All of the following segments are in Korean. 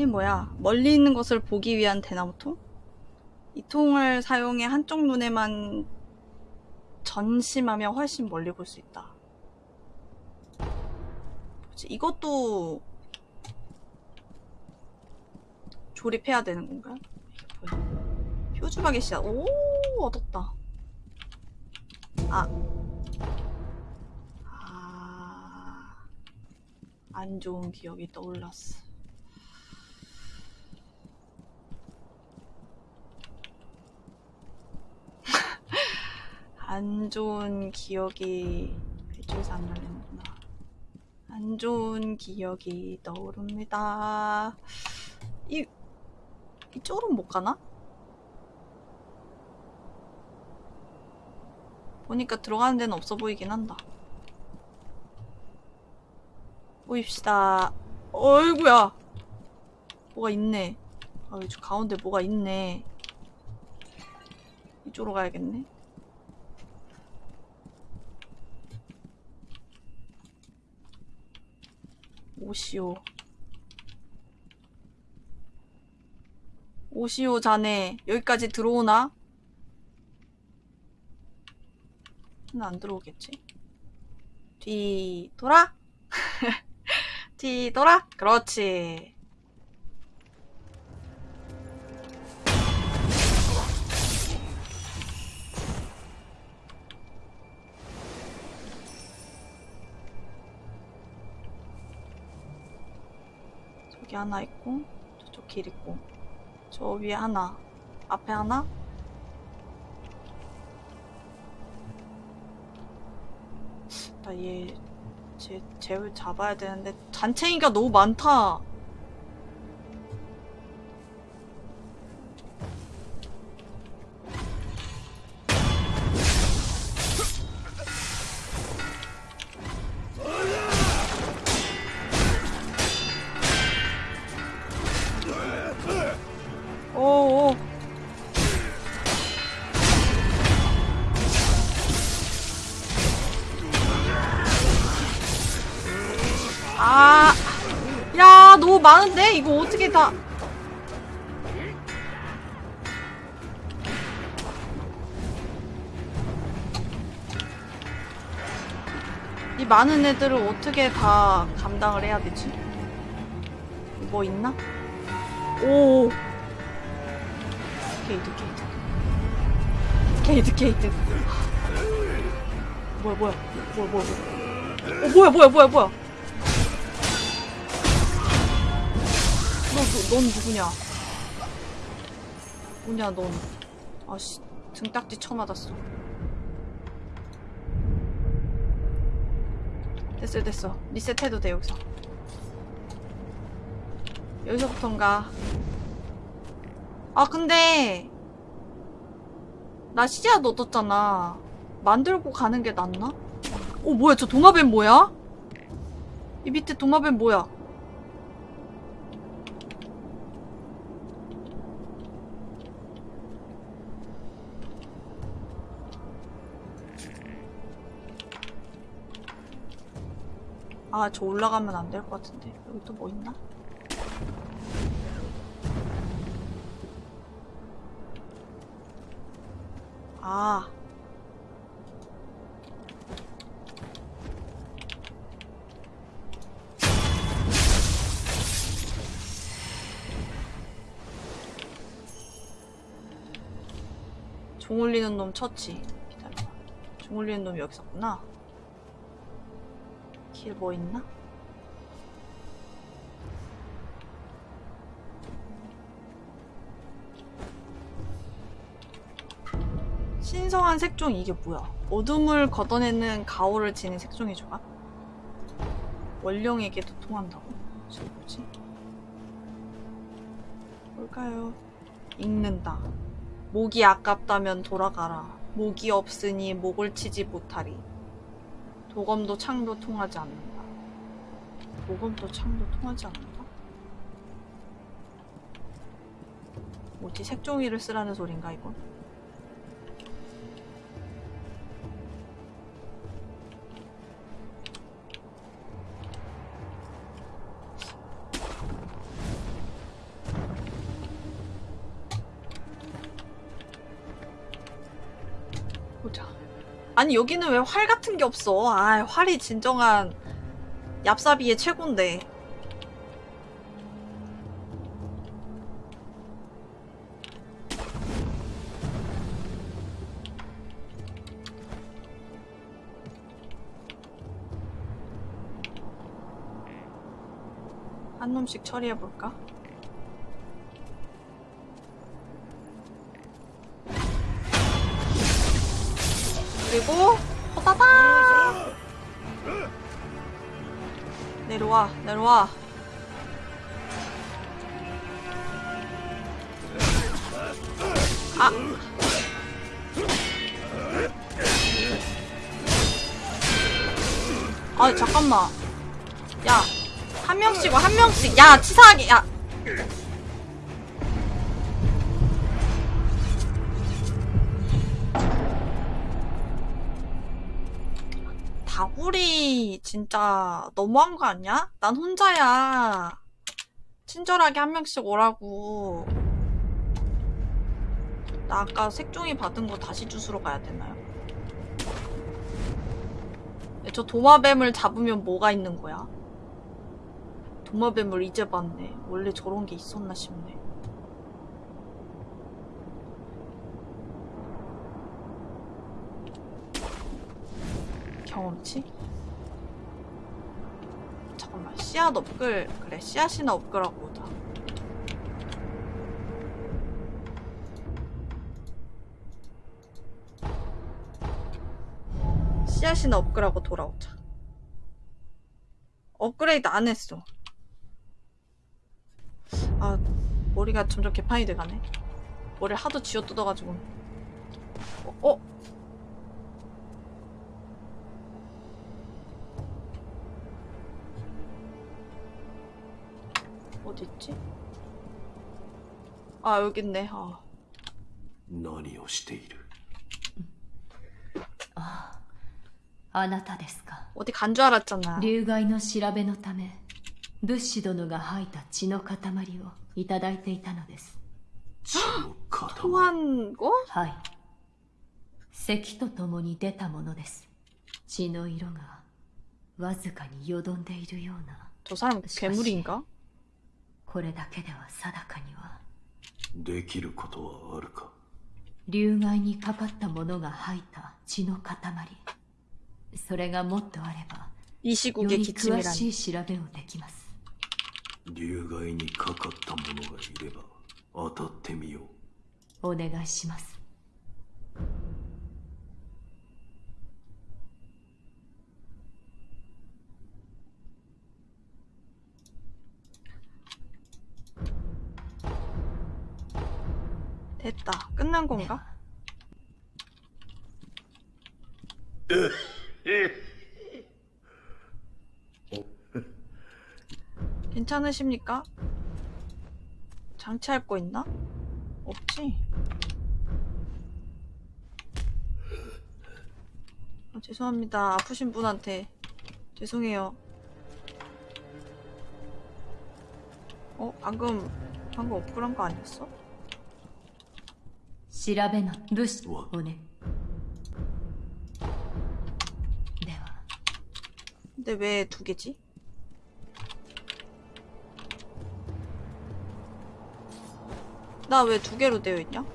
이게 뭐야? 멀리 있는 것을 보기 위한 대나무통? 이 통을 사용해 한쪽 눈에만 전심하며 훨씬 멀리 볼 수 있다. 이것도 조립해야 되는 건가요? 표주박의 씨앗. 오, 얻었다. 아. 아. 안 좋은 기억이 떠올랐어. 안 좋은 기억이 배출사 안 날리는구나. 안 좋은 기억이 떠오릅니다. 이, 이쪽으로는 못 가나? 보니까 들어가는 데는 없어 보이긴 한다. 보입시다. 어이구야. 뭐가 있네. 아, 저 가운데 뭐가 있네. 이쪽으로 가야겠네. 오시오. 오시오 자네 여기까지 들어오나? 안 들어오겠지? 뒤 돌아? 뒤 돌아? 그렇지 저기 하나 있고 저쪽 길 있고. 저 위에 하나. 앞에 하나? 나얘 쟤, 쟤를 잡아야 되는데 잔챙이가 너무 많다 많은 애들을 어떻게 다 감당을 해야 되지? 뭐 있나? 오. 게이트, 게이트. 게이트, 게이트. 뭐야, 뭐야. 뭐야, 뭐야, 뭐야. 어, 뭐야, 뭐야, 뭐야, 뭐야. 너, 너, 넌 누구냐? 뭐냐, 넌. 아씨, 등딱지 쳐맞았어. 됐어, 됐어. 리셋해도 돼, 여기서. 여기서부턴가. 아, 근데, 나 씨앗 얻었잖아. 만들고 가는 게 낫나? 어, 뭐야, 저 도마뱀 뭐야? 이 밑에 도마뱀 뭐야? 아, 저 올라가면 안 될 것 같은데. 여기 또 뭐 있나? 아. 종 울리는 놈 쳤지. 기다려봐. 종 울리는 놈 여기 있었구나. 길 뭐 있나? 신성한 색종 이게 뭐야? 어둠을 걷어내는 가오를 지닌 색종이 좋아? 원령에게 도 통한다고? 저 뭐지? 뭘까요? 읽는다. 목이 아깝다면 돌아가라. 목이 없으니 목을 치지 못하리. 도검도 창도 통하지 않는다. 도검도 창도 통하지 않는다? 뭐지? 색종이를 쓰라는 소린가 이건? 아니 여기는 왜 활 같은 게 없어? 아 활이 진정한 얍사비의 최고인데. 한 놈씩 처리해볼까? 와 아 아, 잠깐만. 야, 한 명씩 와, 한 명씩. 야, 치사하게, 야. 진짜 너무한 거 아니야? 난 혼자야. 친절하게 한 명씩 오라고. 나 아까 색종이 받은 거 다시 주스러 가야 되나요? 저 도마뱀을 잡으면 뭐가 있는 거야? 도마뱀을 이제 봤네. 원래 저런 게 있었나 싶네. 경험치? 씨앗 업글 그래 씨앗이나 업글하고 오자 씨앗이나 업글하고 돌아오자 업그레이드 안 했어 아 머리가 점점 개판이 돼가네 머리를 하도 쥐어 뜯어가지고 어? 어? 어딨지? 아 여기 있네 아. 何をしているあなたですか 어디 간 줄 알았잖아 流害の調べのため物資殿が吐いた血の塊をいただいていたのです血の塊 토한 거? はい咳とともに出たものです血の色がわずかによどんでいるような 저 사람 괴물인가? これだけでは定かには。できることはあるか？流害にかかったものが吐いた血の塊。それがもっとあればより詳しい調べをできます。流害にかかったものがいれば当たってみよう。お願いします。 됐다 끝난 건가? 괜찮으십니까? 장치할 거 있나? 없지? 아, 죄송합니다. 아프신 분한테 죄송해요. 어? 방금 방금 업글한 거 아니었어? 調べの物資うわをねでは 근데 왜 두 개지? 나 왜 두 개로 되어 있냐?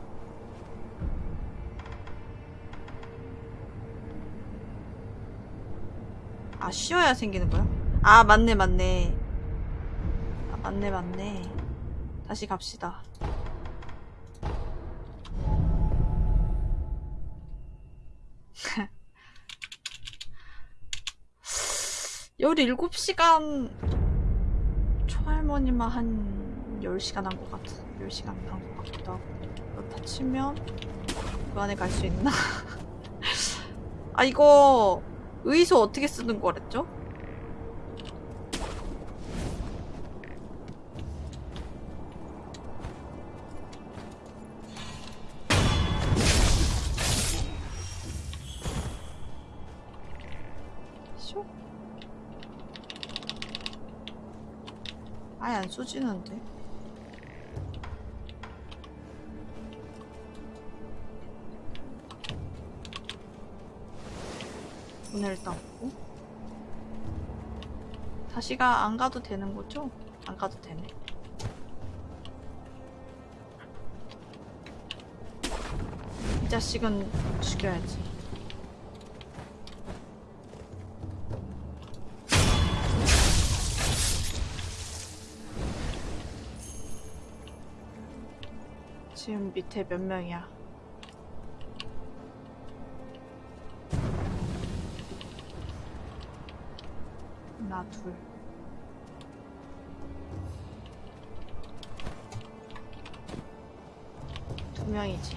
아, 쉬어야 생기는 거야? 아, 맞네, 맞네. 아, 맞네, 맞네. 다시 갑시다. 열일곱 시간 초할머니만 한 10시간 한 것 같아. 10시간 한 것 같기도 하고. 그렇다 치면 그 안에 갈 수 있나? 아, 이거 의소 어떻게 쓰는 거랬죠? 돈을 일단 보고 다시가 안 가도 되는 거죠? 안 가도 되네. 이 자식은 죽여야지. 지금 밑에 몇 명이야? 나 둘. 두 명이지.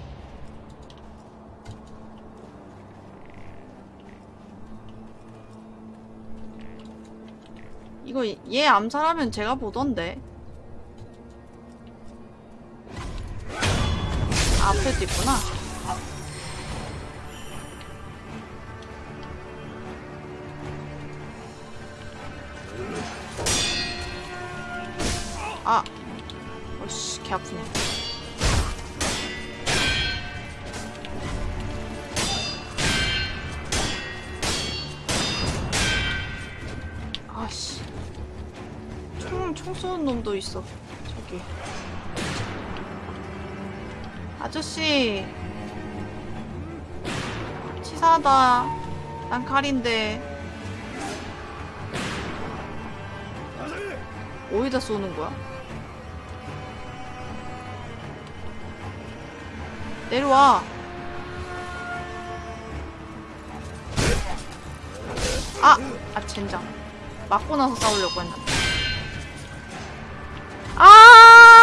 이거 얘 암살하면 제가 보던데. 아, 앞에도 있구나. 아, 어씨, 개 아프네. 아씨, 총, 총 쏘는 놈도 있어. 저기. 아저씨. 치사하다. 난 칼인데. 어디다 쏘는 거야? 내려와. 아! 아, 젠장. 맞고 나서 싸우려고 했는데. 아!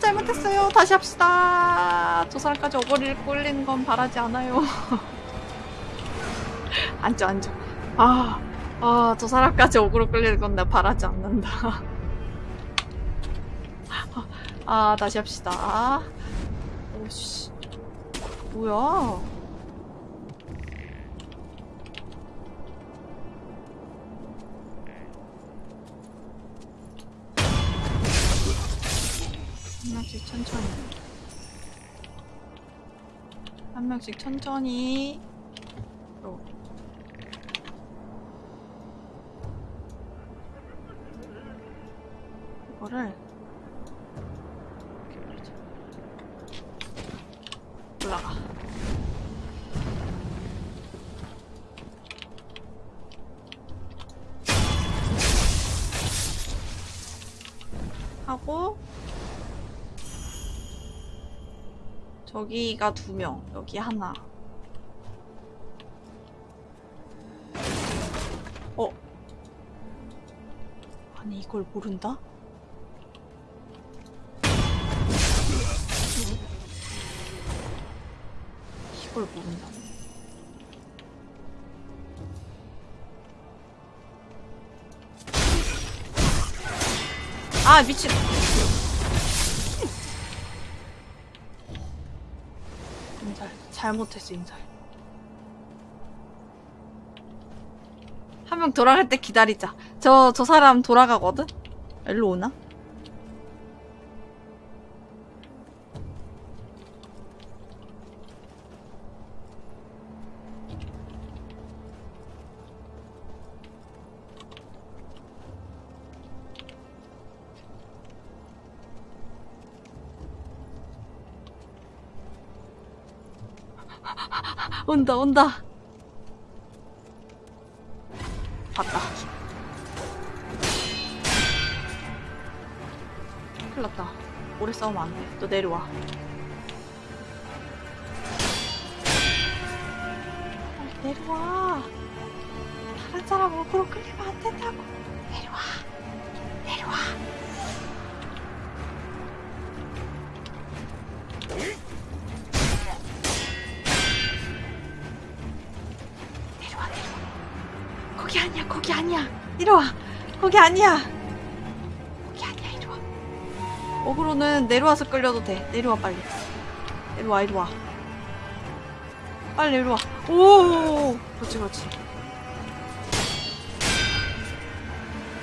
잘못했어요. 다시 합시다. 저 사람까지 어거리를 꼴리는 건 바라지 않아요. 앉아, 앉아. 아, 아, 저 사람까지 어그로 끌리는 건 내가 바라지 않는다. 아, 다시 합시다. 오씨. 뭐야. 한 명씩 천천히. 저기가 두 명, 여기 하나. 어? 아니 이걸 모른다? 이걸 모른다. 아 미친. 잘못했어 인살. 한명 돌아갈 때 기다리자. 저 저 사람 돌아가거든. 일로 오나? 온다 온다. 봤다. 큰일 났다. 오래 싸우면 안돼. 너 내려와. 내려와. 다른 사람 어그로 끌리면 안 된다고 거기 아니야. 거기 아니야 이리 와. 어그로는 내려와서 끌려도 돼. 내려와 빨리. 내려와 이리 와. 빨리 이리 와. 오! 그렇지 그렇지.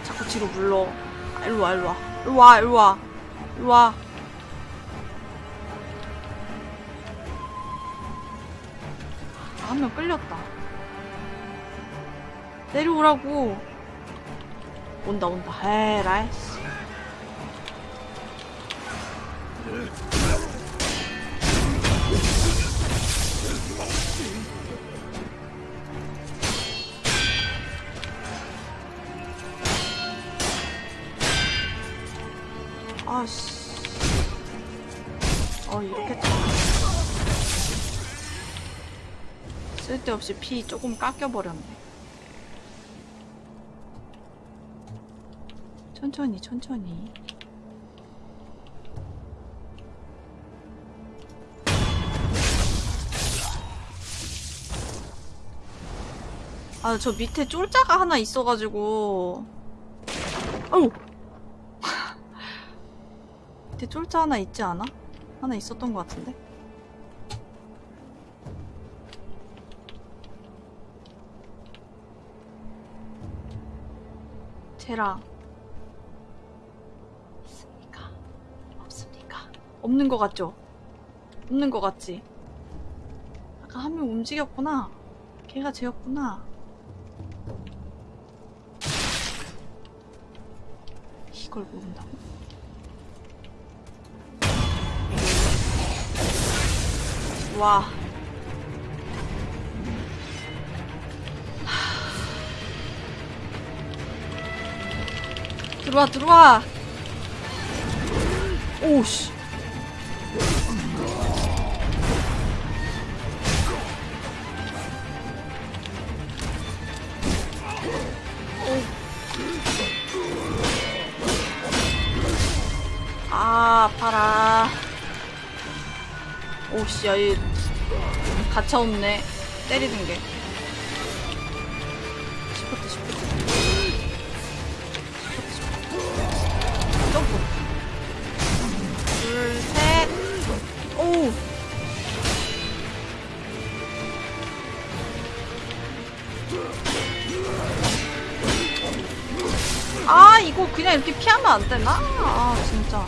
자꾸 뒤로 물러. 아, 이리 와 이리 와. 이리 와 이리 와. 이리 와. 아, 한명 끌렸다. 내려오라고. 온다 온다. 에라이. 아씨. 어 이렇게 참. 쓸데없이 피 조금 깎여버렸네. 천천히, 천천히. 아, 저 밑에 쫄자가 하나 있어가지고. 아우! 밑에 쫄자 하나 있지 않아? 하나 있었던 것 같은데? 쟤랑 없는 것 같죠? 없는 것 같지? 아까 한 명 움직였구나. 걔가 쟤였구나. 이걸 모른다고? 와. 들어와 들어와 오씨 아 아파라 오씨 야이 가차 없네 때리는 게 시프트 시프트 점프. 둘, 셋. 오. 아, 이거 그냥 이렇게 피하면 안 되나? 아, 진짜.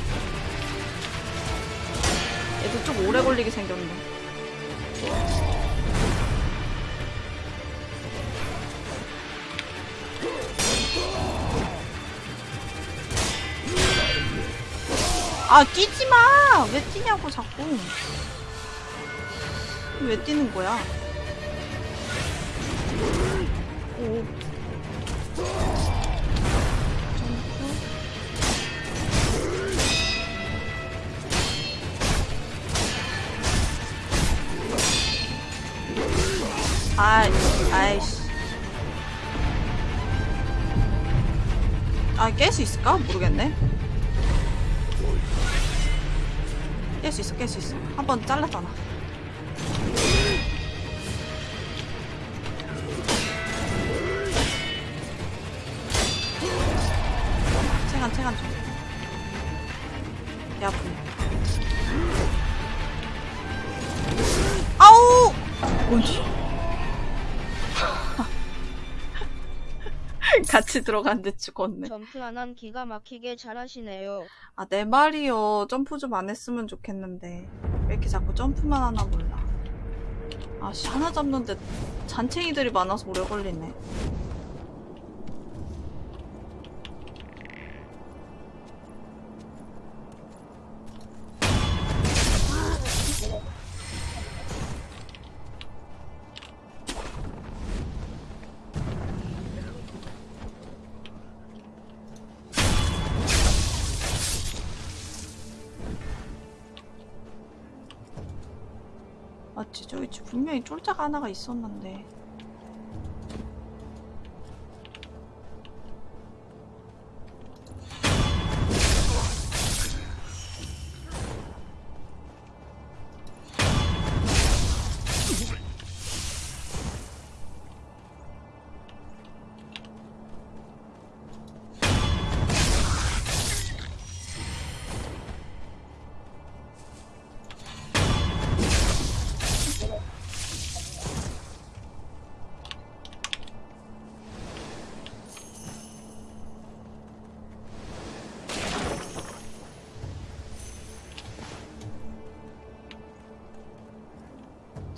좀 오래 걸리게 생겼네. 아 뛰지 마! 왜 뛰냐고 자꾸. 왜 뛰는 거야? 한 번 잘랐잖아. 같이 들어갔는데 죽었네. 점프 안 한 기가 막히게 잘하시네요. 아, 내 말이요. 점프 좀 안 했으면 좋겠는데. 왜 이렇게 자꾸 점프만 하나 몰라. 아, 씨, 하나 잡는데 잔챙이들이 많아서 오래 걸리네. 쫄자가 하나가 있었는데.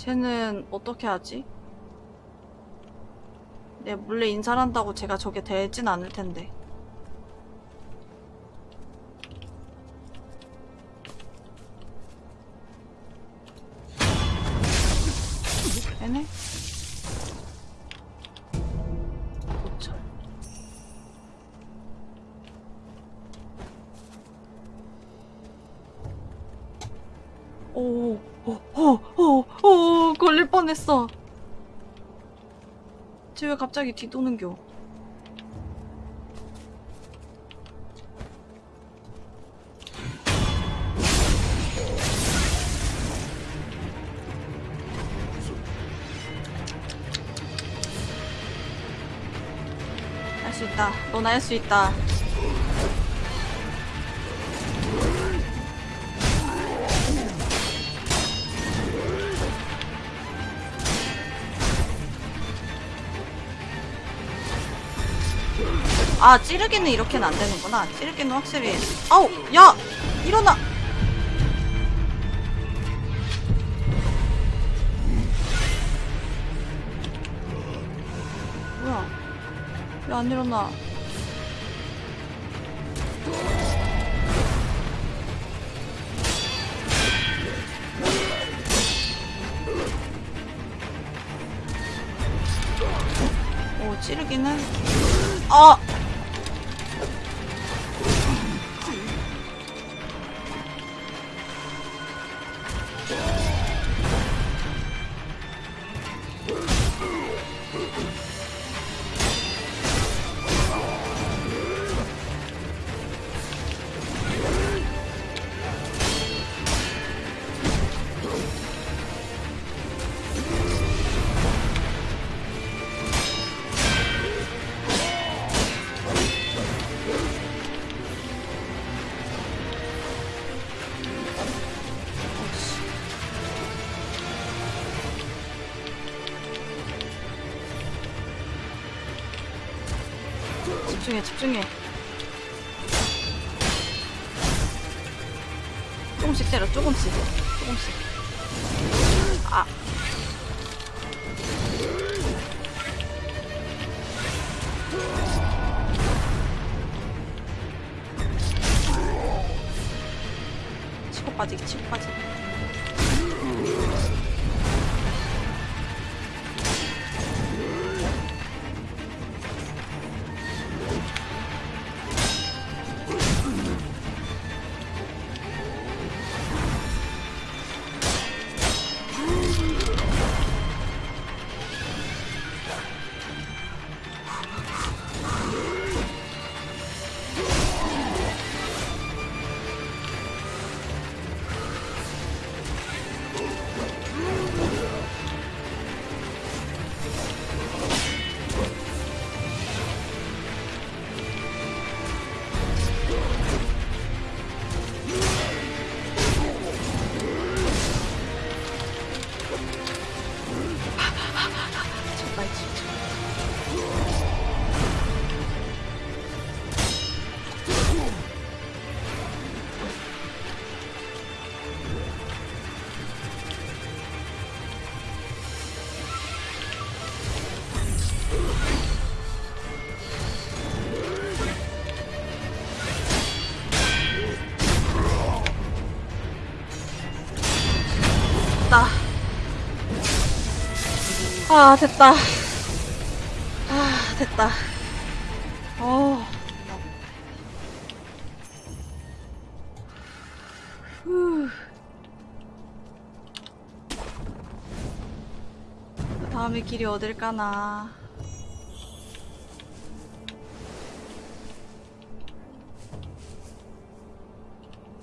쟤는 어떻게 하지? 내 몰래 인사를 한다고 제가 저게 되진 않을 텐데. 갑자기 뒤도는겨? 할 수 있다. 넌 할 수 있다. 아 찌르기는 이렇게는 안 되는구나. 찌르기는 확실히. 아우 야! 일어나! 뭐야? 왜 안 일어나? 오 찌르기는? 아 집중해 집중해. 조금씩 때려 조금씩. 조금씩 아, 됐다. 아, 됐다. 어. 다음에 길이 어딜까나.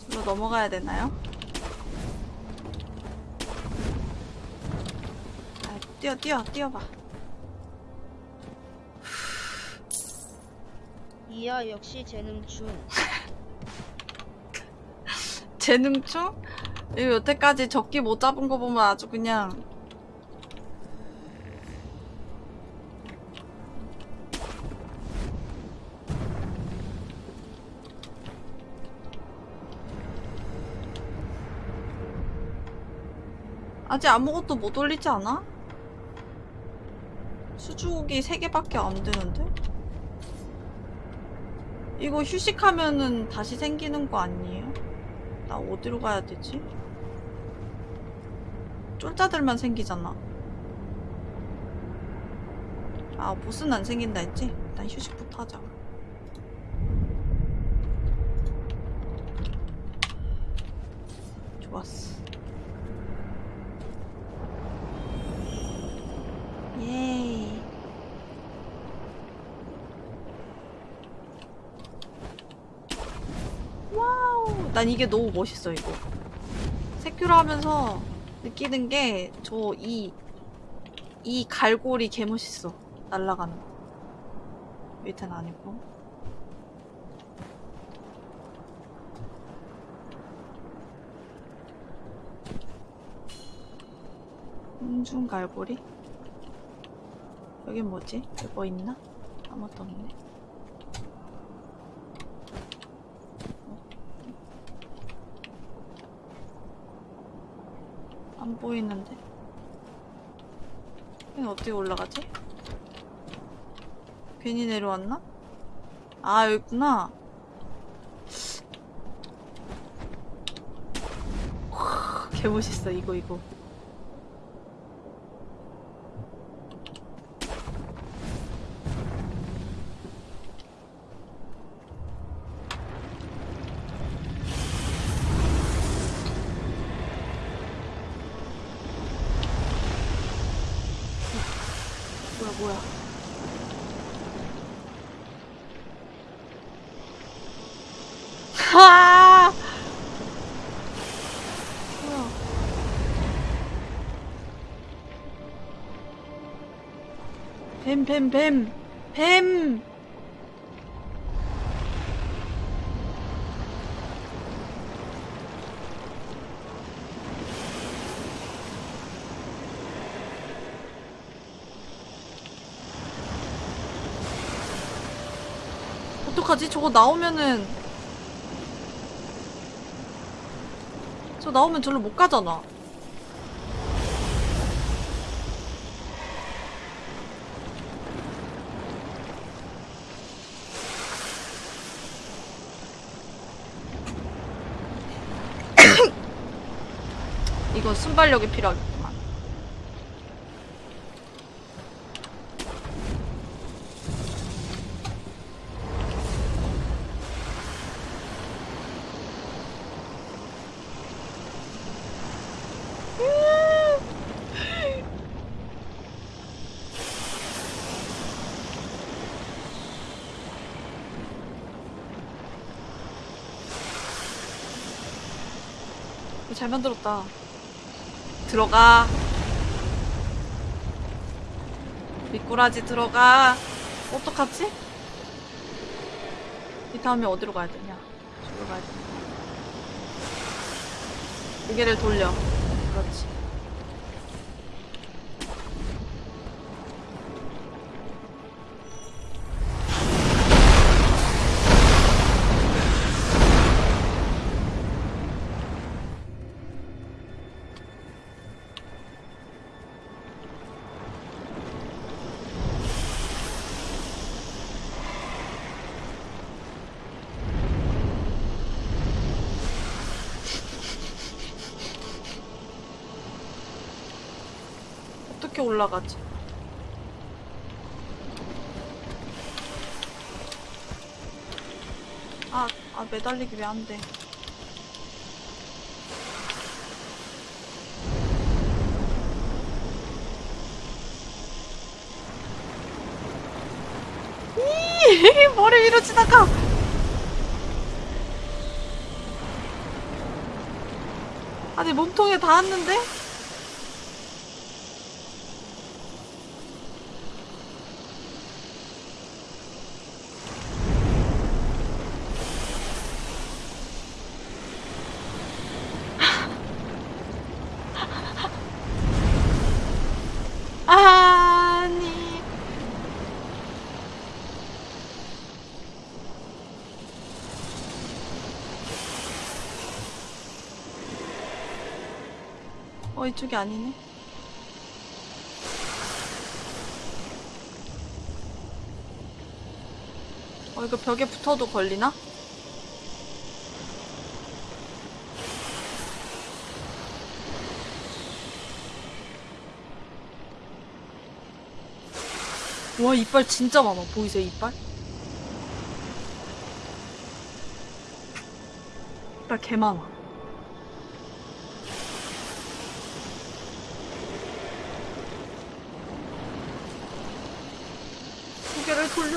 저로 넘어가야 되나요? 아, 뛰어, 뛰어, 뛰어봐. 이야 역시 재능충. 재능충? 이거 여태까지 적기 못 잡은 거 보면 아주 그냥 아직 아무것도 못 올리지 않아? 수, 수족이 3개밖에 안 되는데? 이거 휴식하면은 다시 생기는 거 아니에요? 나 어디로 가야 되지? 쫄자들만 생기잖아. 아, 보스는 안 생긴다 했지? 일단 휴식부터 하자. 좋았어. 예이. 난 이게 너무 멋있어, 이거. 세큐라 하면서 느끼는 게, 저 이, 이 갈고리 개 멋있어. 날아가는 거. 밑에는 아니고. 음중 갈고리? 여긴 뭐지? 여기 뭐 있나? 아무것도 없네. 안 보이는데? 여기 어떻게 올라가지? 괜히 내려왔나? 아, 여기 있구나. 개 멋있어, 이거, 이거. 뱀, 뱀! 어떡하지? 저거 나오면은 저 나오면 절로 못 가잖아. 이거 순발력이 필요하겠구만. 이거 잘 만들었다. 들어가. 미꾸라지 들어가. 어떡하지? 이 다음에 어디로 가야 되냐? 저기로 가야 되냐? 무게를 돌려. 매달리기 왜 안 돼? 이 머리 위로 지나가. 아니 몸통에 닿았는데? 뭐 이쪽이 아니네 어 이거 벽에 붙어도 걸리나? 와 이빨 진짜 많아 보이세요 이빨? 이빨 개 많아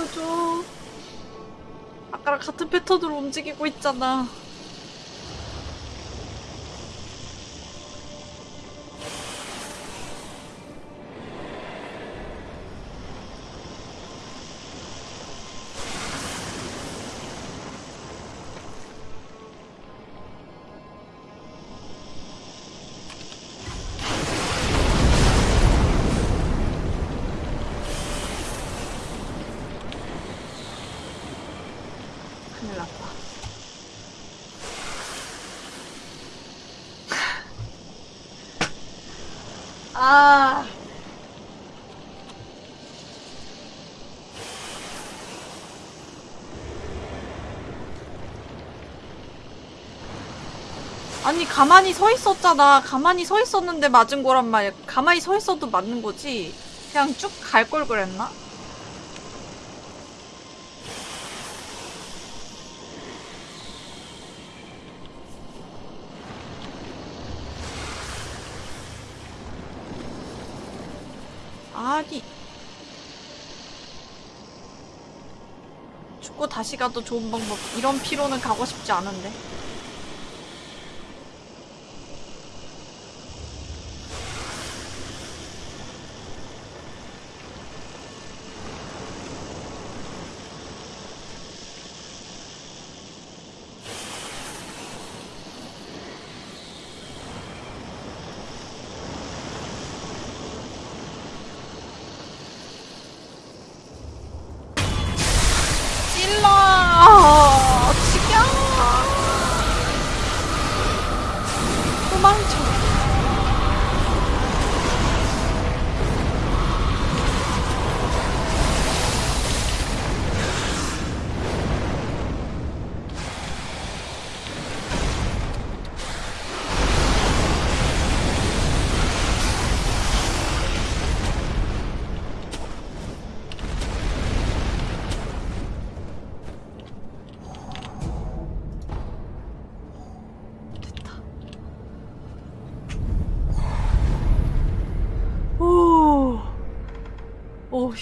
돌려줘. 아까랑 같은 패턴으로 움직이고 있잖아. 아니 가만히 서 있었잖아. 가만히 서 있었는데 맞은 거란 말이야. 가만히 서 있어도 맞는 거지. 그냥 쭉 갈 걸 그랬나? 아니 죽고 다시 가도 좋은 방법 이런 피로는 가고 싶지 않은데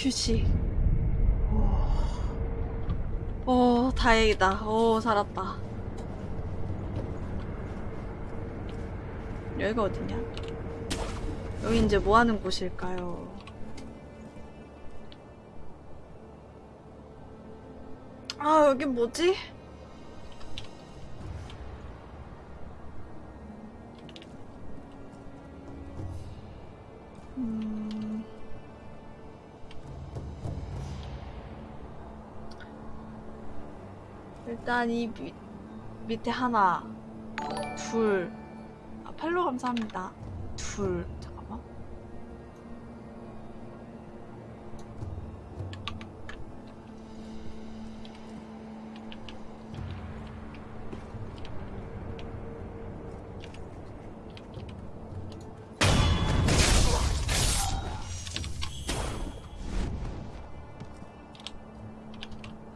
휴식 오, 오 다행이다. 오 살았다. 여기가 어디냐? 여기 이제 뭐 하는 곳일까요? 아 여기 뭐지? 음... 일단 이 밑, 밑에 하나, 둘, 아, 팔로 감사합니다. 둘, 잠깐만.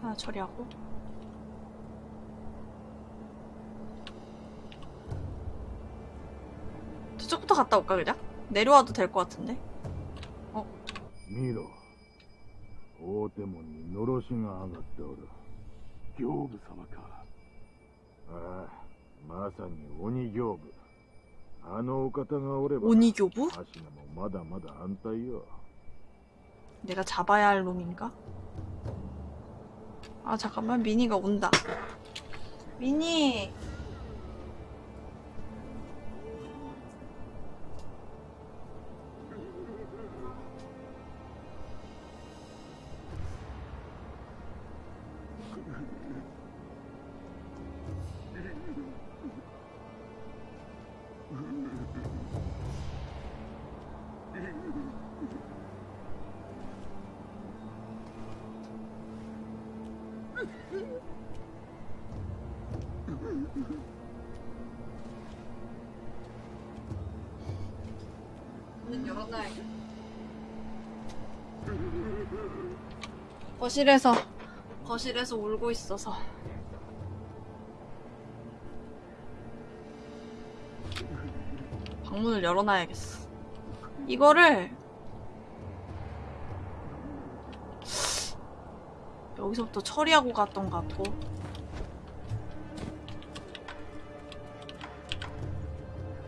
하나 처리하고. 저쪽부터 갔다 올까 그냥? 내려와도 될 것 같은데? 見ろ大手門にのろしが上がっておる行部様かああまさに鬼行部あのお方がおれば 오니교부? 足がもまだまだ安泰よ 내가 잡아야 할 놈인가? 아 잠깐만 미니가 온다 미니 거실에서 거실에서 울고 있어서. 방문을 열어놔야겠어. 이거를 여기서부터 처리하고 갔던 것 같고.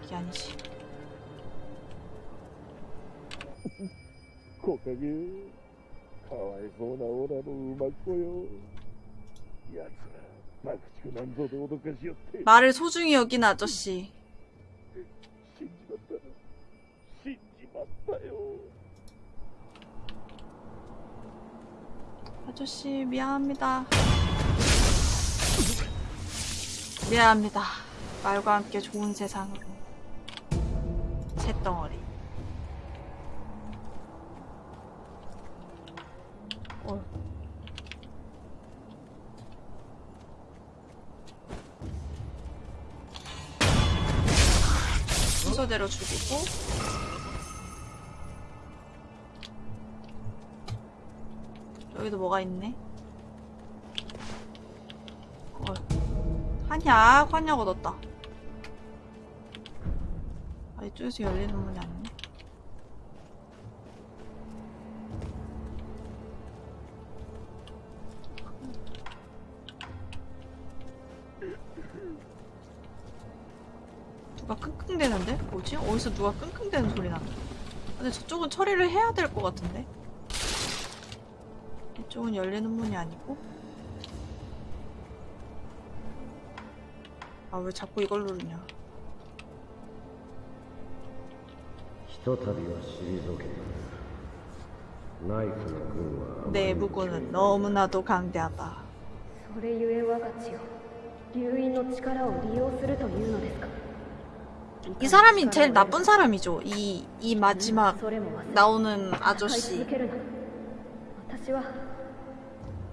이게 아니지. 고백이. そうなオラの馬子よ奴ら爆竹なんぞで脅かしよって 말을 소중히 여긴 아저씨. 死んじまった死んじまったよ 아저씨 미안합니다. 미안합니다. 말과 함께 좋은 세상으로. 새덩어리. 순서대로 죽이고 여기도 뭐가 있네. 어. 한약, 한약 얻었다. 아, 이쪽에서 열리는 문이 아니네. 어디서 누가 끙끙대는 소리 나는데? 근데 저쪽은 처리를 해야 될 것 같은데? 이쪽은 열리는 문이 아니고 아 왜 자꾸 이걸 누르냐 ひとたびは退けたナイフの軍はあまりに 내부군은 너무나도 강대하다 それゆえ我が血を流因の力を利用するというのですか 이 사람이 제일 나쁜 사람이죠 이, 이 마지막 それも忘れ 나오는 戦い 아저씨 続けるな私は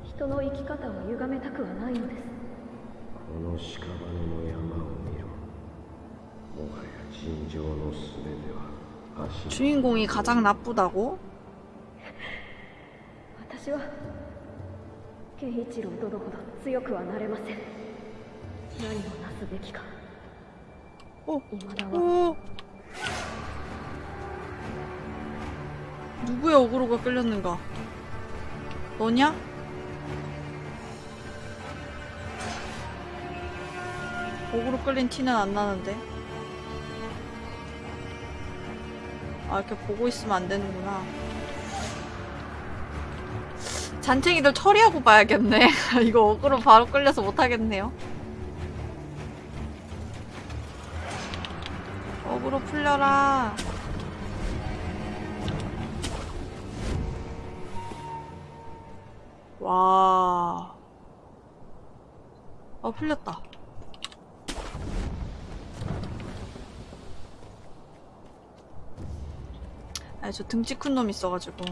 人の生き方を歪めたくはないのですこの屍の山を見ろもはや尋常のすべては足の 주인공이 가장 나쁘다고? 私は健一郎殿ほど強くはなれません何をなすべきか 어, 어. 누구의 어그로가 끌렸는가? 너냐? 어그로 끌린 티는 안 나는데. 아, 이렇게 보고 있으면 안 되는구나. 잔챙이들 처리하고 봐야겠네. 이거 어그로 바로 끌려서 못하겠네요. 어그로 풀려라. 와. 어, 풀렸다. 아니, 저 등치 큰 놈 있어가지고.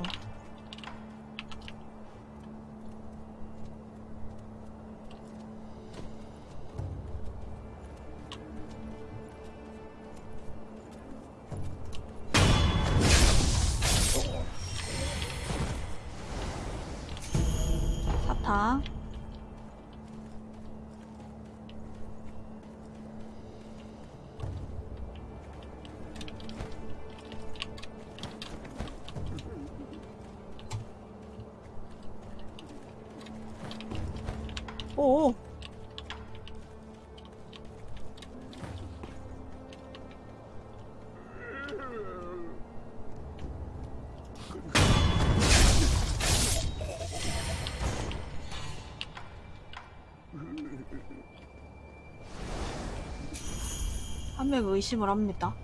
한명 의심을 합니다.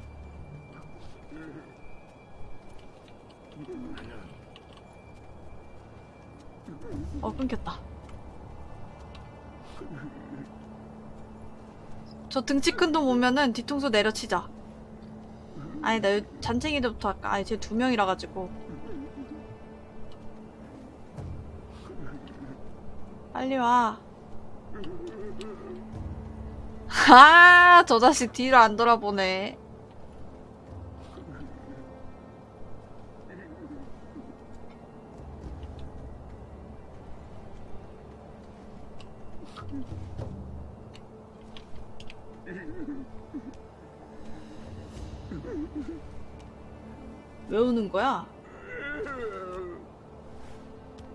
어, 끊겼다. 저 등치 큰 놈 오면은 뒤통수 내려치자. 아니, 나 요- 잔챙이들부터 할까? 아니, 쟤 두 명이라 가지고. 빨리 와. 아, 저 자식 뒤로 안 돌아보네. 왜 우는 거야?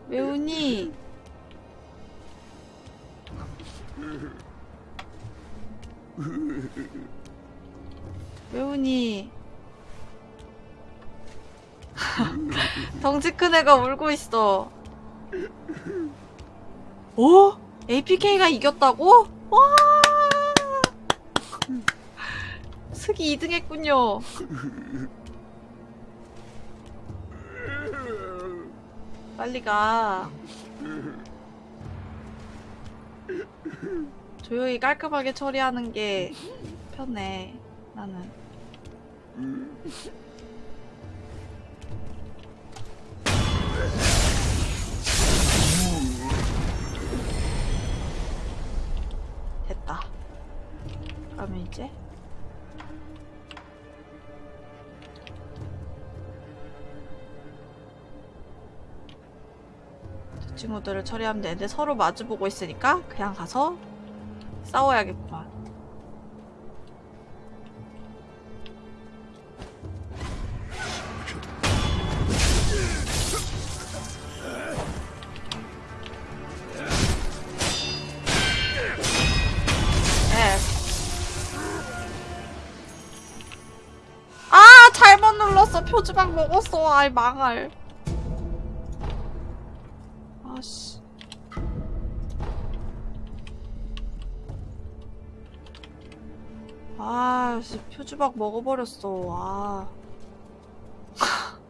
왜 우니? 왜 우니? 덩치 큰 애가 울고 있어. 오? APK가 이겼다고? 와! 스기 2등 했군요. 빨리 가. 조용히 깔끔하게 처리하는 게 편해. 나는. 됐다. 그러면 이제 저 친구들을 처리하면 되는데 서로 마주보고 있으니까 그냥 가서 싸워야겠구만. 표지방 먹었어 아이 망할 아씨 아씨 표지박 먹어버렸어 아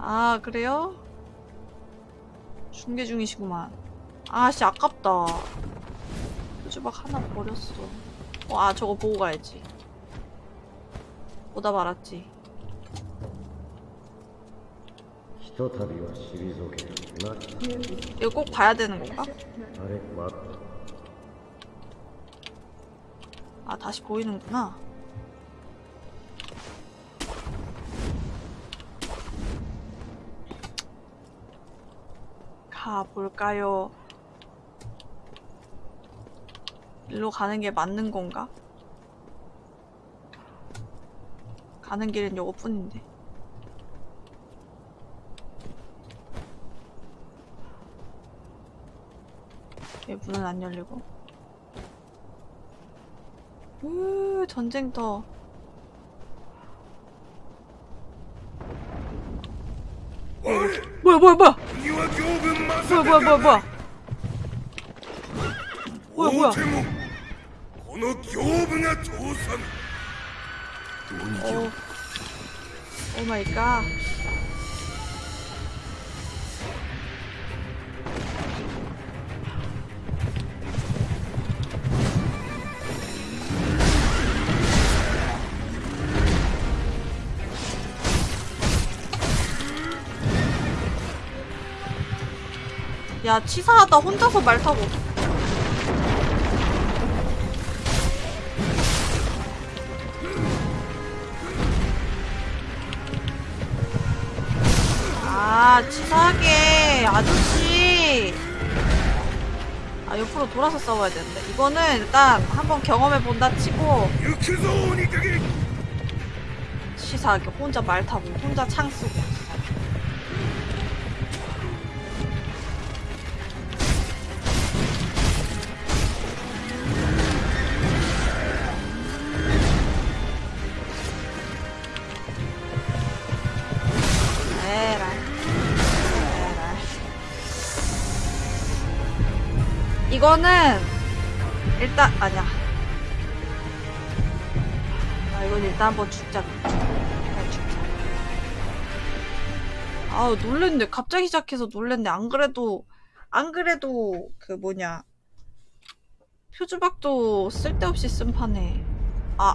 아, 그래요? 중계 중이시구만. 아씨, 아깝다. 표지박 하나 버렸어. 어, 아, 저거 보고 가야지. 오다 말았지. 이거 꼭 봐야 되는 건가? 아, 다시 보이는구나. 가볼까요? 일로 가는 게 맞는 건가? 가는 길은 요거뿐인데. 얘 예, 문은 안 열리고. 으 전쟁터. 뭐야? 뭐야 뭐야? 뭐야 뭐야 뭐야 뭐야? 뭐야 뭐야? 뭐야 오, 오 마이 갓. 야, 치사하다. 혼자서 말 타고. 치사하게. 아저씨. 아 옆으로 돌아서 싸워야 되는데. 이거는 일단 한번 경험해본다 치고. 치사하게 혼자 말 타고 혼자 창 쓰고. 이거는 일단 아니야. 아 이건 일단 한번 죽자. 일단 죽자. 아우 놀랬네. 갑자기 시작해서 놀랬네. 안 그래도 안 그래도 그 뭐냐 표주박도 쓸데없이 쓴 판에 아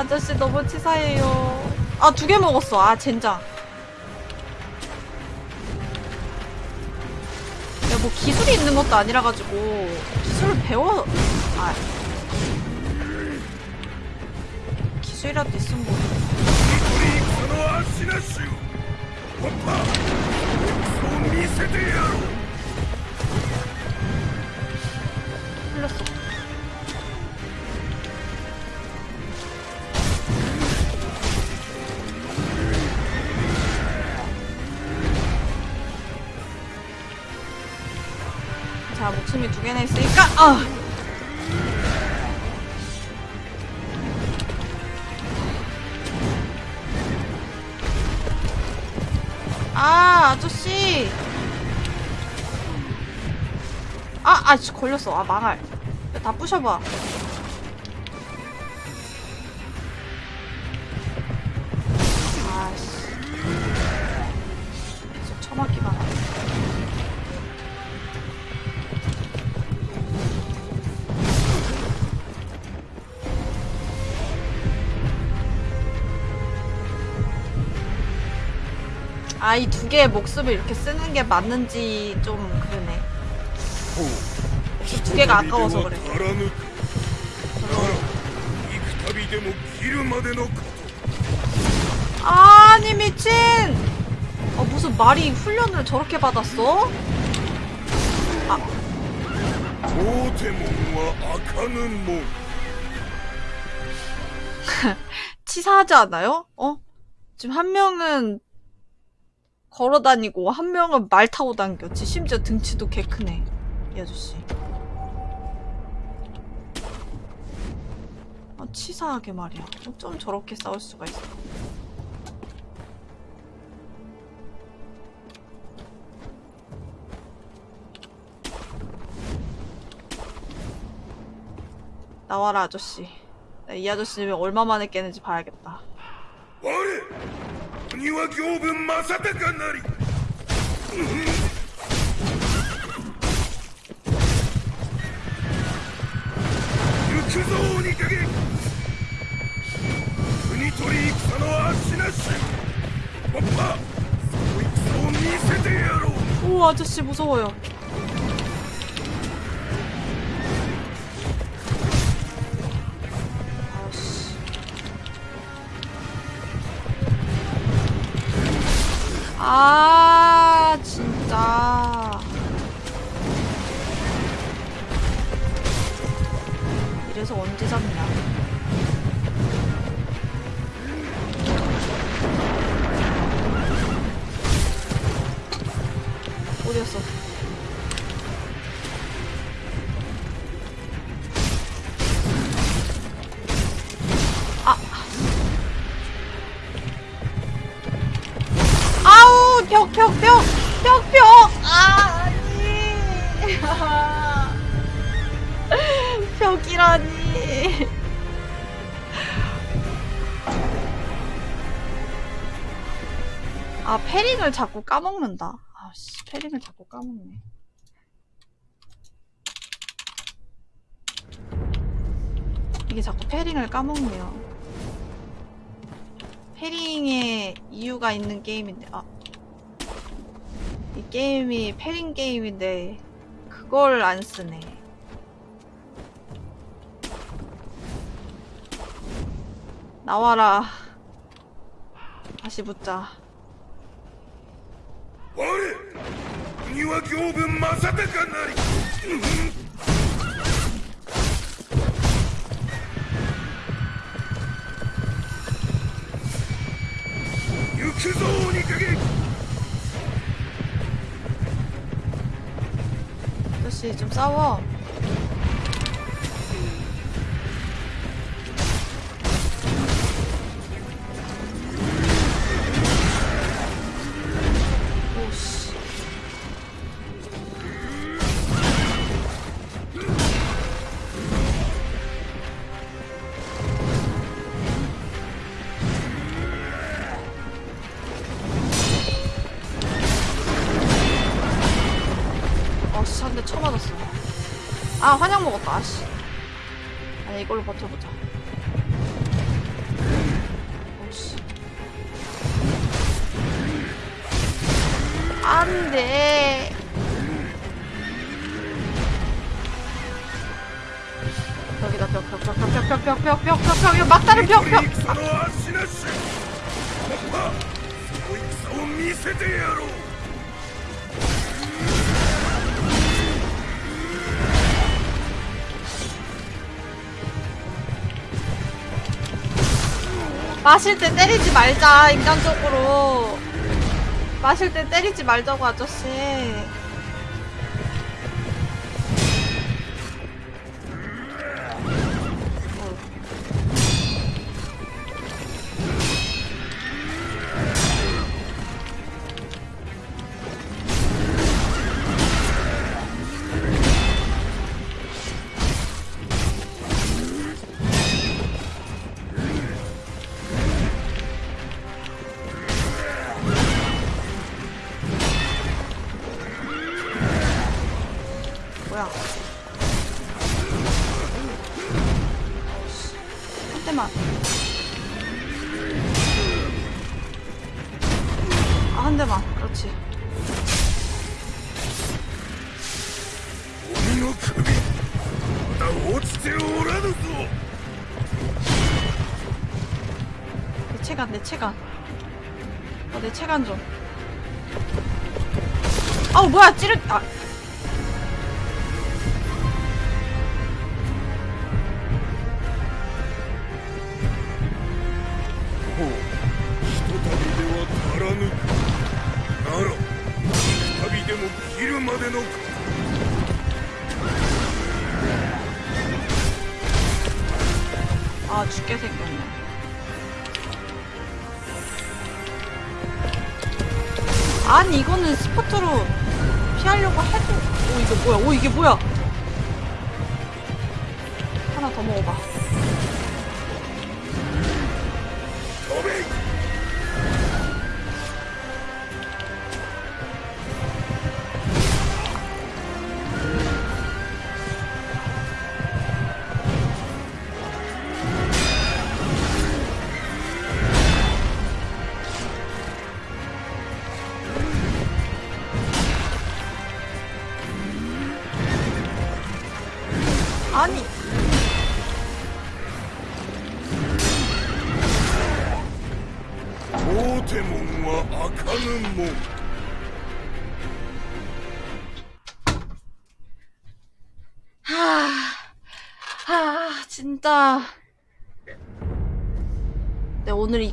아저씨 너무 치사해요. 아 두 개 먹었어. 아 젠장. 야뭐 기술이 있는 것도 아니라가지고 기술을 배워 아. 기술이라도 있으면 뭐. 흘렸어. 아! 아, 아저씨! 아, 아, 씨, 걸렸어. 아, 망할. 야, 다 부셔봐. 기계의 목숨을 이렇게 쓰는 게 맞는지 좀 그러네. 두 개가 아까워서 그래. 아니 아, 미친! 아, 무슨 말이 훈련을 저렇게 받았어? 아. 치사하지 않아요? 어? 지금 한 명은 걸어 다니고 한 명은 말 타고 당겼지. 심지어 등치도 개 크네. 이 아저씨. 아, 치사하게 말이야. 어쩜 저렇게 싸울 수가 있어. 나와라 아저씨. 나이 아저씨는 얼마 만에 깨는지 봐야겠다. 我には行分正隆なり行くぞ鬼影国取り戦の足なしわっぱその戦を見せてやろう 오 아저씨 무서워요. 자꾸 까먹는다. 아씨, 패링을 자꾸 까먹네. 이게 자꾸 패링을 까먹네요. 패링에 이유가 있는 게임인데, 아. 이 게임이 패링 게임인데, 그걸 안 쓰네. 나와라. 다시 붙자. 我国は行分正隆なり、行くぞ鬼影。조씨좀 싸워 아 환약 먹었다. 아씨. 아니 이걸로 버텨보자. 오씨. 안돼. 벽이다 벽벽벽벽벽벽벽벽 이거 막다른 벽こ 벽. れ 마실 때 때리지 말자 인간적으로. 마실 때 때리지 말자고 아저씨. 뭐야? 아, 한 대만. 아 한 대만. 그렇지. 내 체간 내 체간 어내 체간 좀. 아우 뭐야 찌르 아.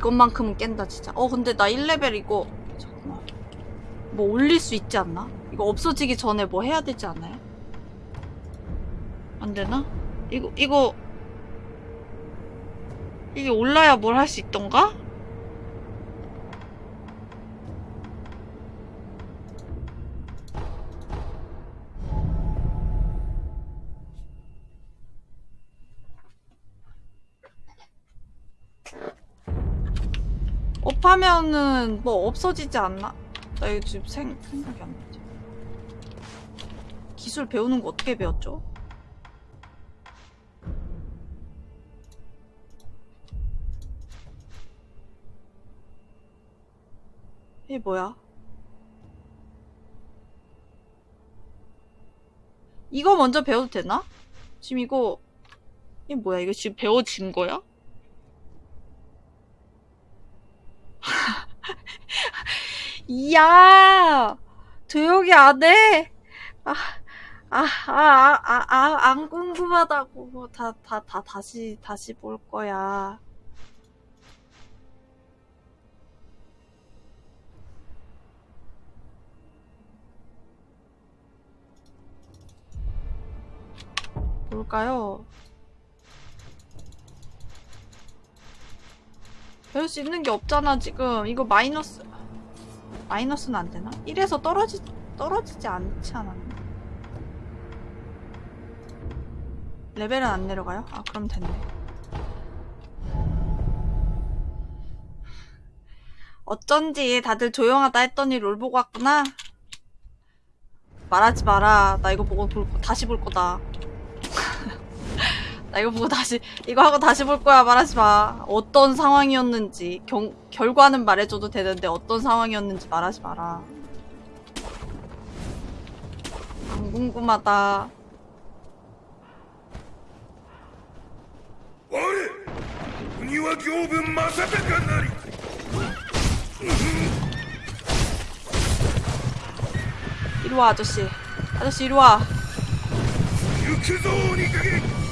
이것만큼은 깬다, 진짜. 어, 근데 나 1레벨이고. 잠깐만. 뭐 올릴 수 있지 않나? 이거 없어지기 전에 뭐 해야 되지 않아요? 안 되나? 이거, 이거. 이게 올라야 뭘 할 수 있던가? 업하면은 뭐 없어지지 않나? 나 이거 지금 생, 생각이 안 나지. 기술 배우는 거 어떻게 배웠죠? 이게 뭐야? 이거 먼저 배워도 되나? 지금 이거 이게 뭐야? 이거 지금 배워진 거야? 야! 조용히 안 해! 아, 아, 아, 아, 아, 아, 안 궁금하다고. 뭐 다, 다, 다, 다시, 다시 볼 거야. 볼까요? 배울 수 있는 게 없잖아 지금 이거 마이너스 마이너스는 안 되나? 1에서 떨어지 떨어지지 않지 않았나? 레벨은 안 내려가요? 아 그럼 됐네 어쩐지 다들 조용하다 했더니 롤 보고 왔구나 말하지 마라 나 이거 보고 볼, 거- 다시 볼 거다 나 이거 보고 다시 이거 하고 다시 볼 거야. 말하지 마. 어떤 상황이었는지 경, 결과는 말해줘도 되는데 어떤 상황이었는지 말하지 마라. 안 궁금하다. 우리와 교분 마사다가 나리 이리와 아저씨. 아저씨 이리와. 유키조니가게!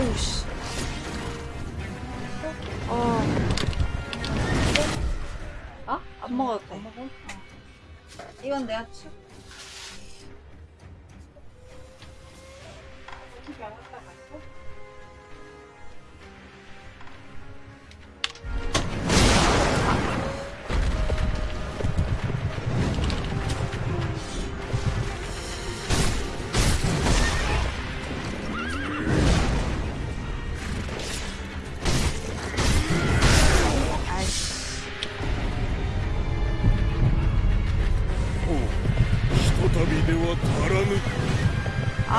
어우 씨 어. 아? 안 먹어도 돼. 어. 이건 내가 치.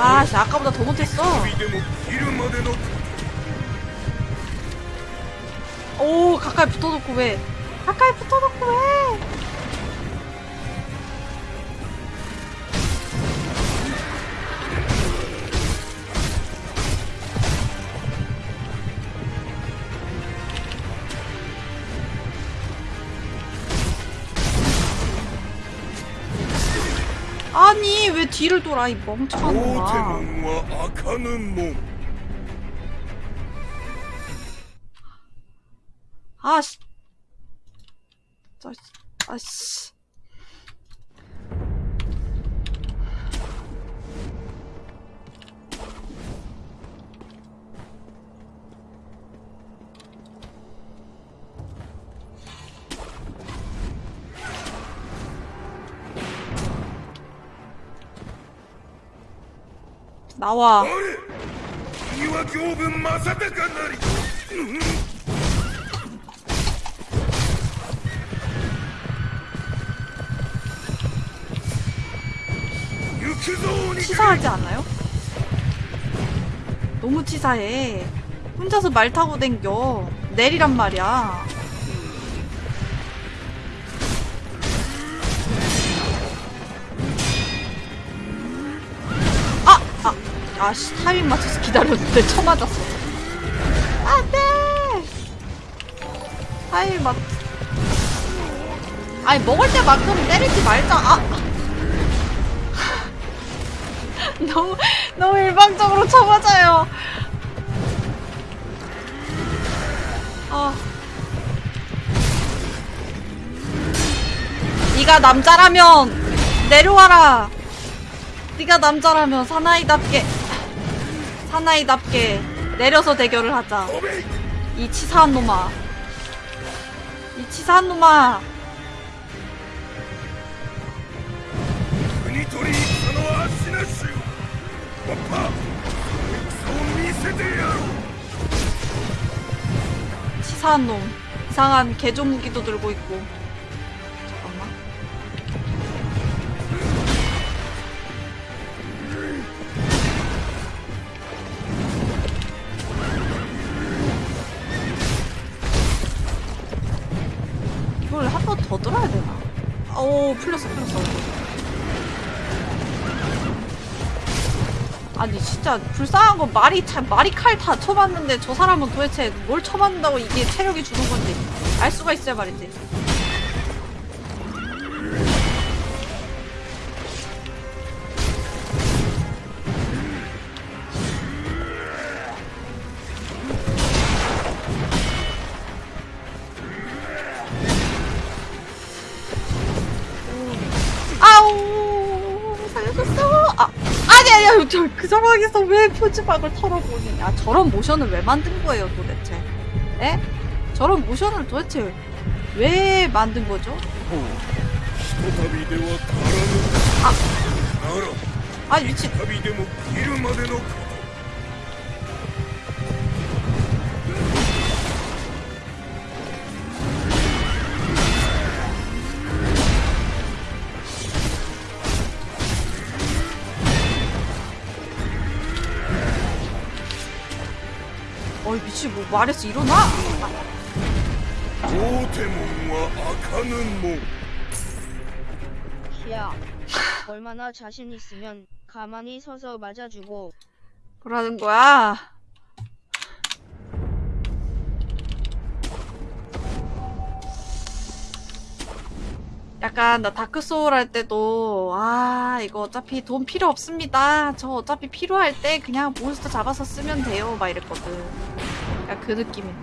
아, 씨, 아까보다 더 못했어. 오, 가까이 붙어놓고 왜? 가까이 붙어놓고 왜? 뒤를 돌아 이 멍청아. 아씨. 아씨. 나와. 치사하지 않아요? 너무 치사해. 혼자서 말 타고 댕겨. 내리란 말이야. 아! 아씨, 타이밍 맞춰서 기다렸는데 쳐맞았어. 안 돼! 타이밍 맞 아니, 먹을 때만큼 때리지 말자. 아! 너무 너무 일방적으로 쳐맞아요. 아. 네가 남자라면 내려와라. 네가 남자라면 사나이답게 사나이답게 내려서 대결을 하자. 이 치사한 놈아. 이 치사한 놈아. 치사한 놈. 이상한 개조무기도 들고 있고. 진짜 불쌍한 건 말이 참 말이 칼 다 쳐봤는데 저 사람은 도대체 뭘 쳐봤는다고 이게 체력이 주는 건지 알 수가 있어야 말이지. 상황에서 왜 표지박을 털어보느냐 아, 저런 모션을 왜 만든 거예요 도대체 에? 저런 모션을 도대체 왜 만든 거죠? 아! 아니 미친 뭐 말해서 일어나? 야, 얼마나 자신 있으면 가만히 서서 맞아주고. 그러는 거야? 약간 나 다크소울 할 때도 아 이거 어차피 돈 필요 없습니다. 저 어차피 필요할 때 그냥 몬스터 잡아서 쓰면 돼요. 막 이랬거든. 약간 그 느낌이네.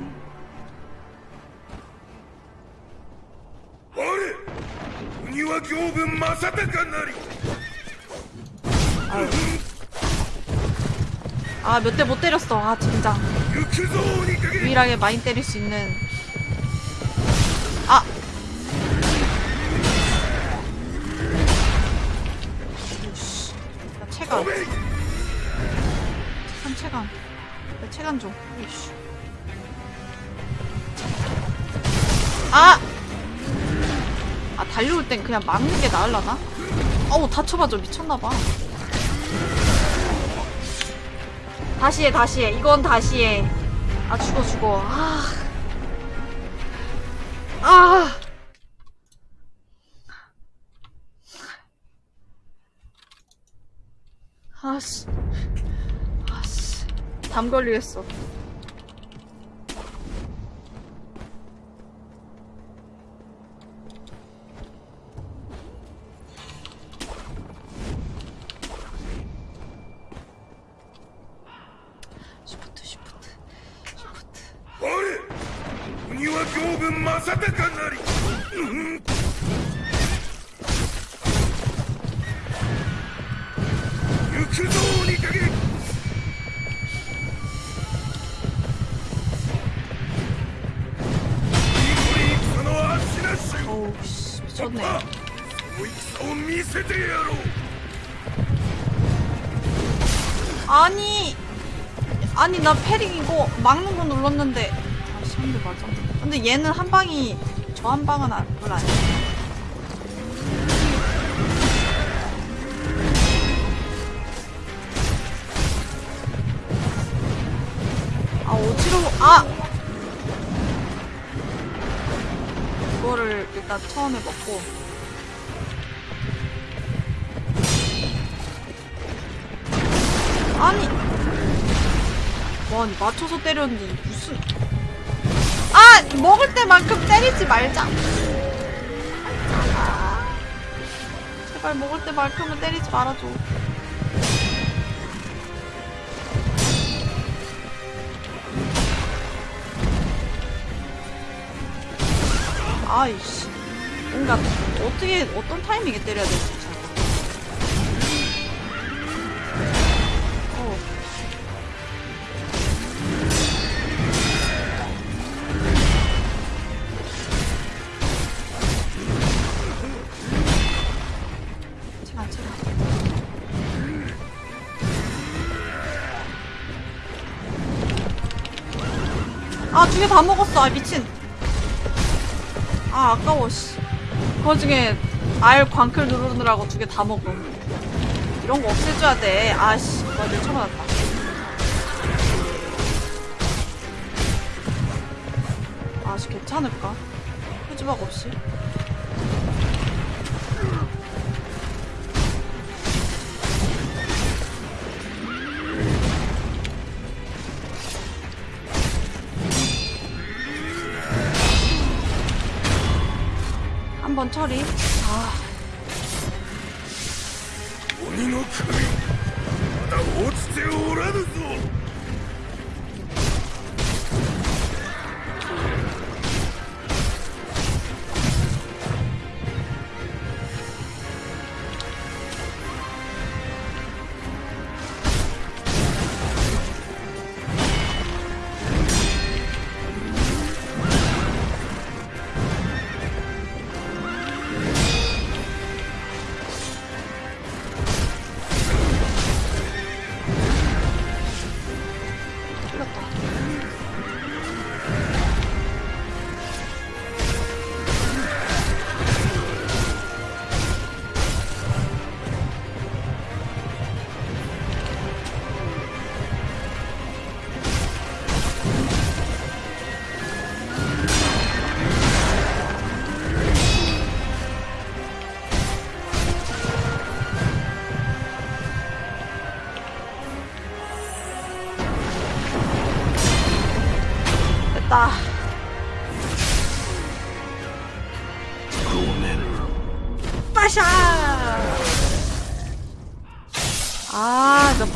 아, 몇 대 못 때렸어. 아, 진짜. 유일하게 마인 때릴 수 있는. 아! 체감. 체감, 체감. 체감 좀. 이씨. 아! 아 달려올 땐 그냥 막는 게 나을라나? 어우 다쳐봐줘 미쳤나봐 다시 해 다시 해 이건 다시 해아 죽어 죽어 아 아. 아씨. 아씨. 담 걸리겠어. 我鬼は行軍正隆なり、うん。九蔵にかけその戦を見せてやろう。兄 아니 나 패링 이거 막는 거 눌렀는데 아씨 한대 맞았네. 근데 얘는 한 방이 저 한 방은 안, 별로 안 해. 아 어지러워. 아! 이거를 일단 처음에 먹고. 아니 와 아니 맞춰서 때렸는데 무슨 아 먹을 때만큼 때리지 말자. 아, 제발 먹을 때만큼은 때리지 말아줘. 아이씨. 뭔가 어떻게 어떤 타이밍에 때려야 될지 두 개 다 먹었어. 아 미친. 아 아까워 씨. 그거 중에 R 광클 누르느라고 두 개 다 먹음 이런 거 없애줘야 돼. 아씨. 나 밀쳐맞았다. 아씨 괜찮을까? 표지박 없이 한번 처리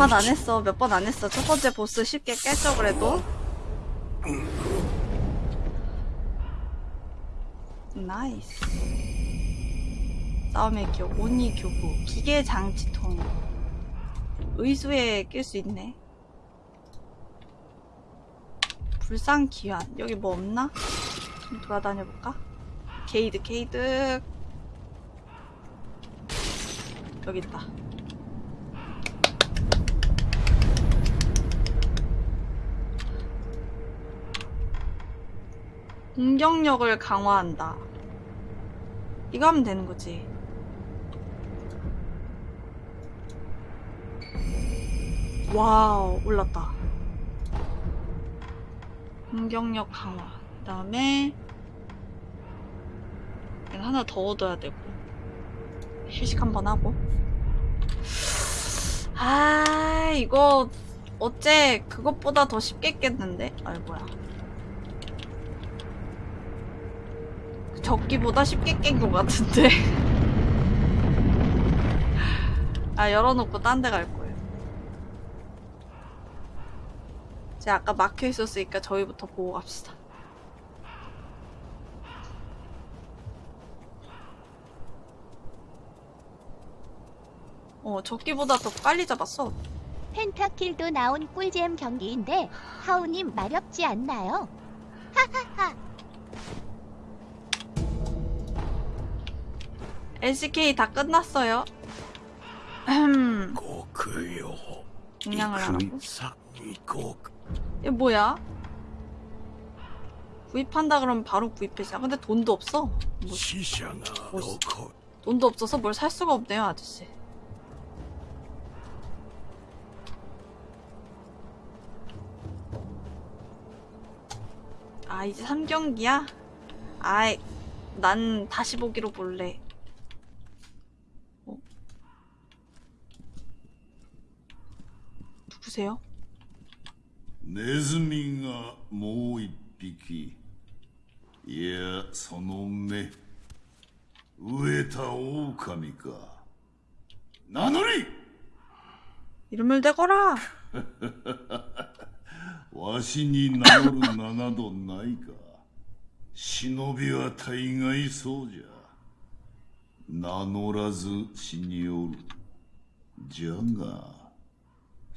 몇 판 안 했어. 몇 번 안 했어. 첫 번째 보스 쉽게 깼죠, 그래도. nice. 싸움의 기억, 오니교부, 기계 장치통. 의수에 낄 수 있네. 불상 기환. 여기 뭐 없나? 좀 돌아다녀 볼까? 개이득, 개이득. 여기 있다. 공격력을 강화한다. 이거 하면 되는 거지. 와우, 올랐다. 공격력 강화. 그 다음에, 하나 더 얻어야 되고. 휴식 한번 하고. 아, 이거, 어째 그것보다 더 쉽게 깼는데? 아이, 뭐야. 적기보다 쉽게 깬 것 같은데. 아, 열어놓고 딴 데 갈 거예요. 제가 아까 막혀 있었으니까 저희부터 보고 갑시다. 어, 적기보다 더 빨리 잡았어. 펜타킬도 나온 꿀잼 경기인데 하우님 마렵지 않나요? NCK 다 끝났어요. 음. 공양을 하라고? 얘 뭐야? 구입한다 그러면 바로 구입해서 아, 근데 돈도 없어? 뭐, 뭐 돈도 없어서 뭘 살 수가 없네요 아저씨 아 이제 3경기야? 아이 난 다시 보기로 볼래 누구세요? ネズミがもう一匹いやその目飢えた狼か名乗り 이름을 대거라! わしに名乗る名などないか忍びは大概そうじゃ名乗らず死におるじゃがその左腕忍び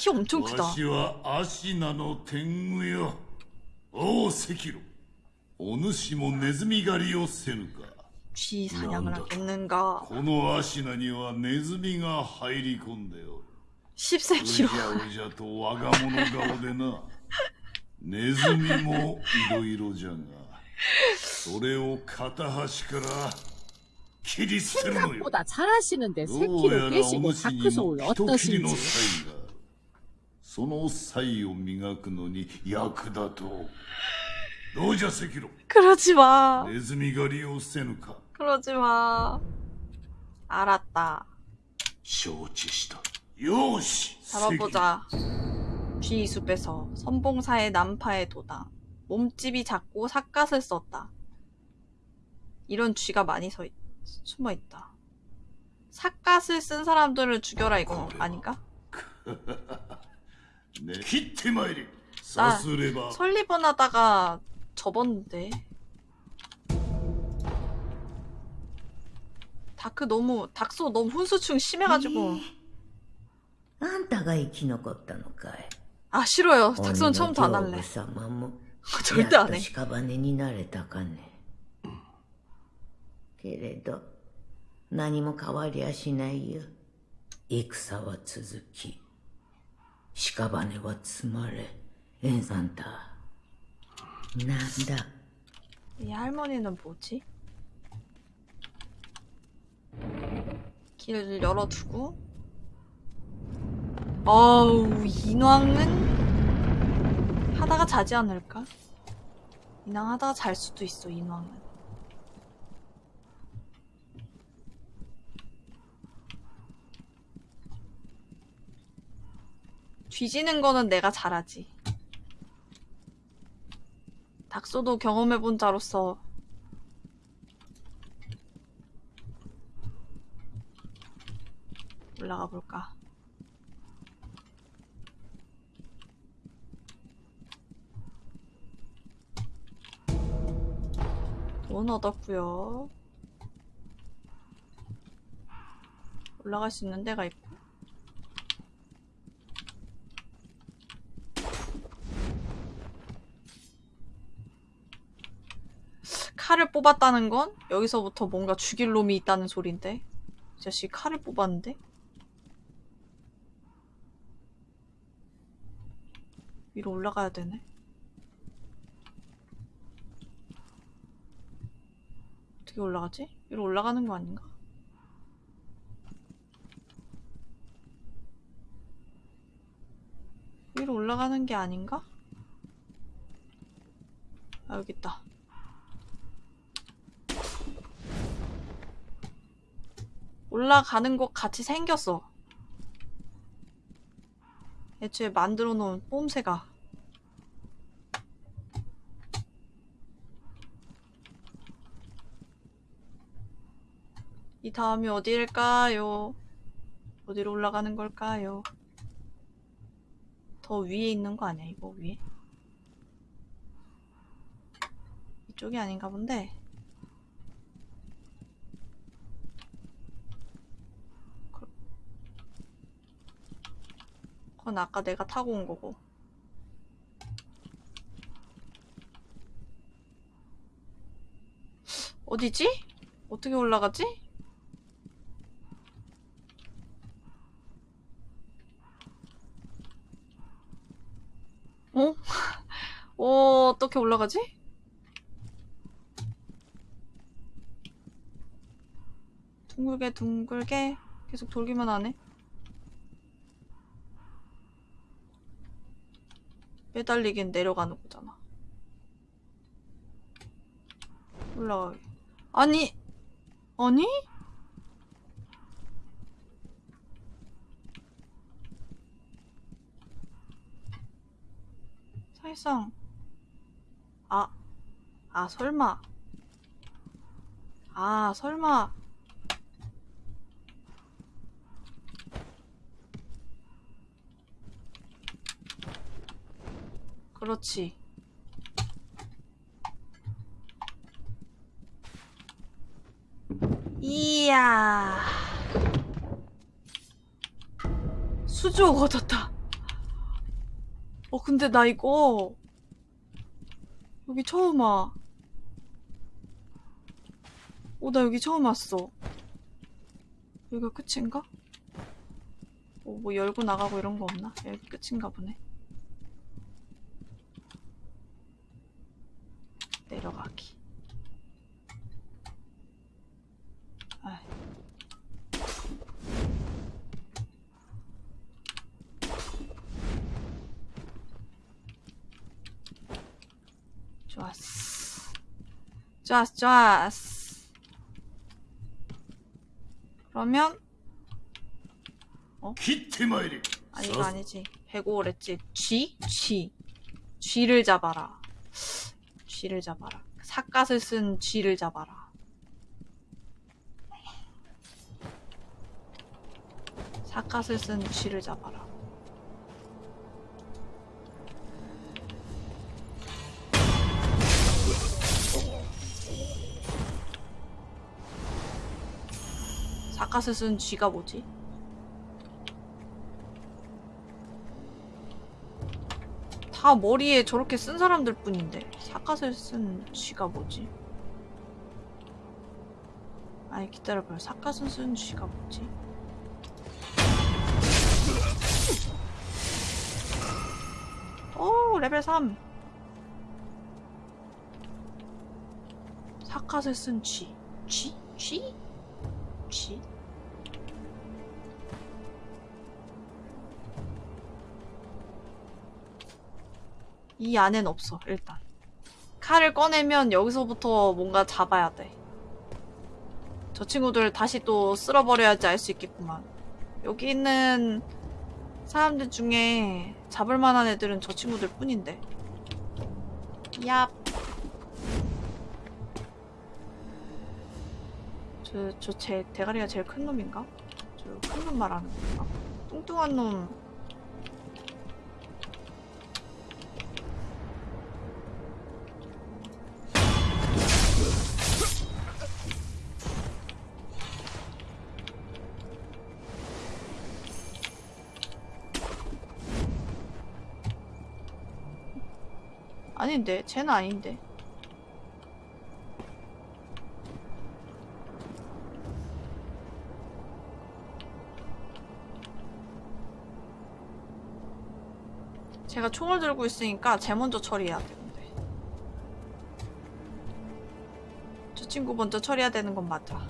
키 엄청 わ 크다. しはアシナの天狗よおう赤色お主もネズミ狩りをせぬか 쥐 사냥을 하겠는가. このアシナにはネズミが入り込んでおるうじ 10cm로. ゃうじゃと我が物顔でなネズミもいろいろじゃがそれを片端から切り捨てるのよ 생각보다 잘하시는데 どう 새끼로 やらお 깨시고 主に 다크소울 も一切りの 어떠신지 才がある その才を磨くのに役立とうどうじゃ赤炉 그러지 마. ネズミ狩りをせぬか 그러지 마. 알았다. 承知したよーし 잡아보자. 쥐 숲에서 선봉사의 난파에 도당. 몸집이 작고 삿갓을 썼다. 이런 쥐가 많이 서 있, 숨어 있다. 삿갓을 쓴 사람들을 죽여라 이거 아닌가? ね切ってまいれさすれば 설리번 하다가 접었는데. 다크 너무 닥소 너무 훈수충 심해가지고 あんたが生き残ったのかい 아 싫어요 鬼の 닥소는 처음부터 안 上 할래 部様も 절대 やっ 안 と 해 屍になれたかねけれど何も変わりゃしないよ戦は続き 屍は積まれエンサンタなんだ 이 할머니는 뭐지? 길을 열어두고 어우, 인왕은 하다가 자지 않을까? 인왕 하다가 잘 수도 있어, 인왕은. 뒤지는 거는 내가 잘하지. 닥소도 경험해본 자로서 올라가 볼까. 돈 얻었고요. 올라갈 수 있는 데가 있고. 칼을 뽑았다는 건 여기서부터 뭔가 죽일 놈이 있다는 소린데. 이 자식 칼을 뽑았는데? 위로 올라가야 되네. 어떻게 올라가지? 위로 올라가는 거 아닌가? 위로 올라가는 게 아닌가? 아, 여기 있다. 올라가는 것 같이 생겼어. 애초에 만들어 놓은 뽐새가. 이 다음이 어디일까요? 어디로 올라가는 걸까요? 더 위에 있는 거 아니야, 이거 위에? 이쪽이 아닌가 본데. 그- 그건 아까 내가 타고 온 거고. 어디지? 어떻게 올라가지? 어? 어, 어떻게 올라가지? 둥글게 둥글게 계속 돌기만 하네. 매달리긴 내려가는 거잖아. 올라가기. 아니, 아니? 사실상 아, 아 설마 아 설마 그렇지 이야 수족 얻었다 어 근데 나 이거 여기 처음 와. 어, 나 여기 처음 왔어. 여기가 끝인가? 어, 뭐 열고 나가고 이런 거 없나? 여기 끝인가 보네. 내려가기. 아이. 좋았어. 좋았어 좋았어. 그러면? 어? 아니 이거 아니지. 105랬지. 쥐? 쥐. 쥐를 잡아라. 쥐를 잡아라. 삿갓을 쓴 쥐를 잡아라. 삿갓을 쓴 쥐를 잡아라. 삿갓을 쓴 쥐가 뭐지? 다 머리에 저렇게 쓴 사람들 뿐인데 삿갓을 쓴 쥐가 뭐지? 아니 기다려봐요 삿갓을 쓴 쥐가 뭐지? 오 레벨 3 삿갓을 쓴 쥐. 쥐? 쥐? 쥐? 이 안엔 없어 일단. 칼을 꺼내면 여기서부터 뭔가 잡아야 돼저 친구들 다시 또 쓸어버려야지 알 수 있겠구만. 여기 있는 사람들 중에 잡을 만한 애들은 저 친구들 뿐인데. 얍. 저, 저 제 대가리가 제일 큰 놈인가? 저 큰 놈 말하는 건가? 뚱뚱한 놈 아닌데 쟤는 아닌데. 제가 총을 들고 있으니까 쟤 먼저 처리해야 돼 근데. 저 친구 먼저 처리해야 되는 건 맞아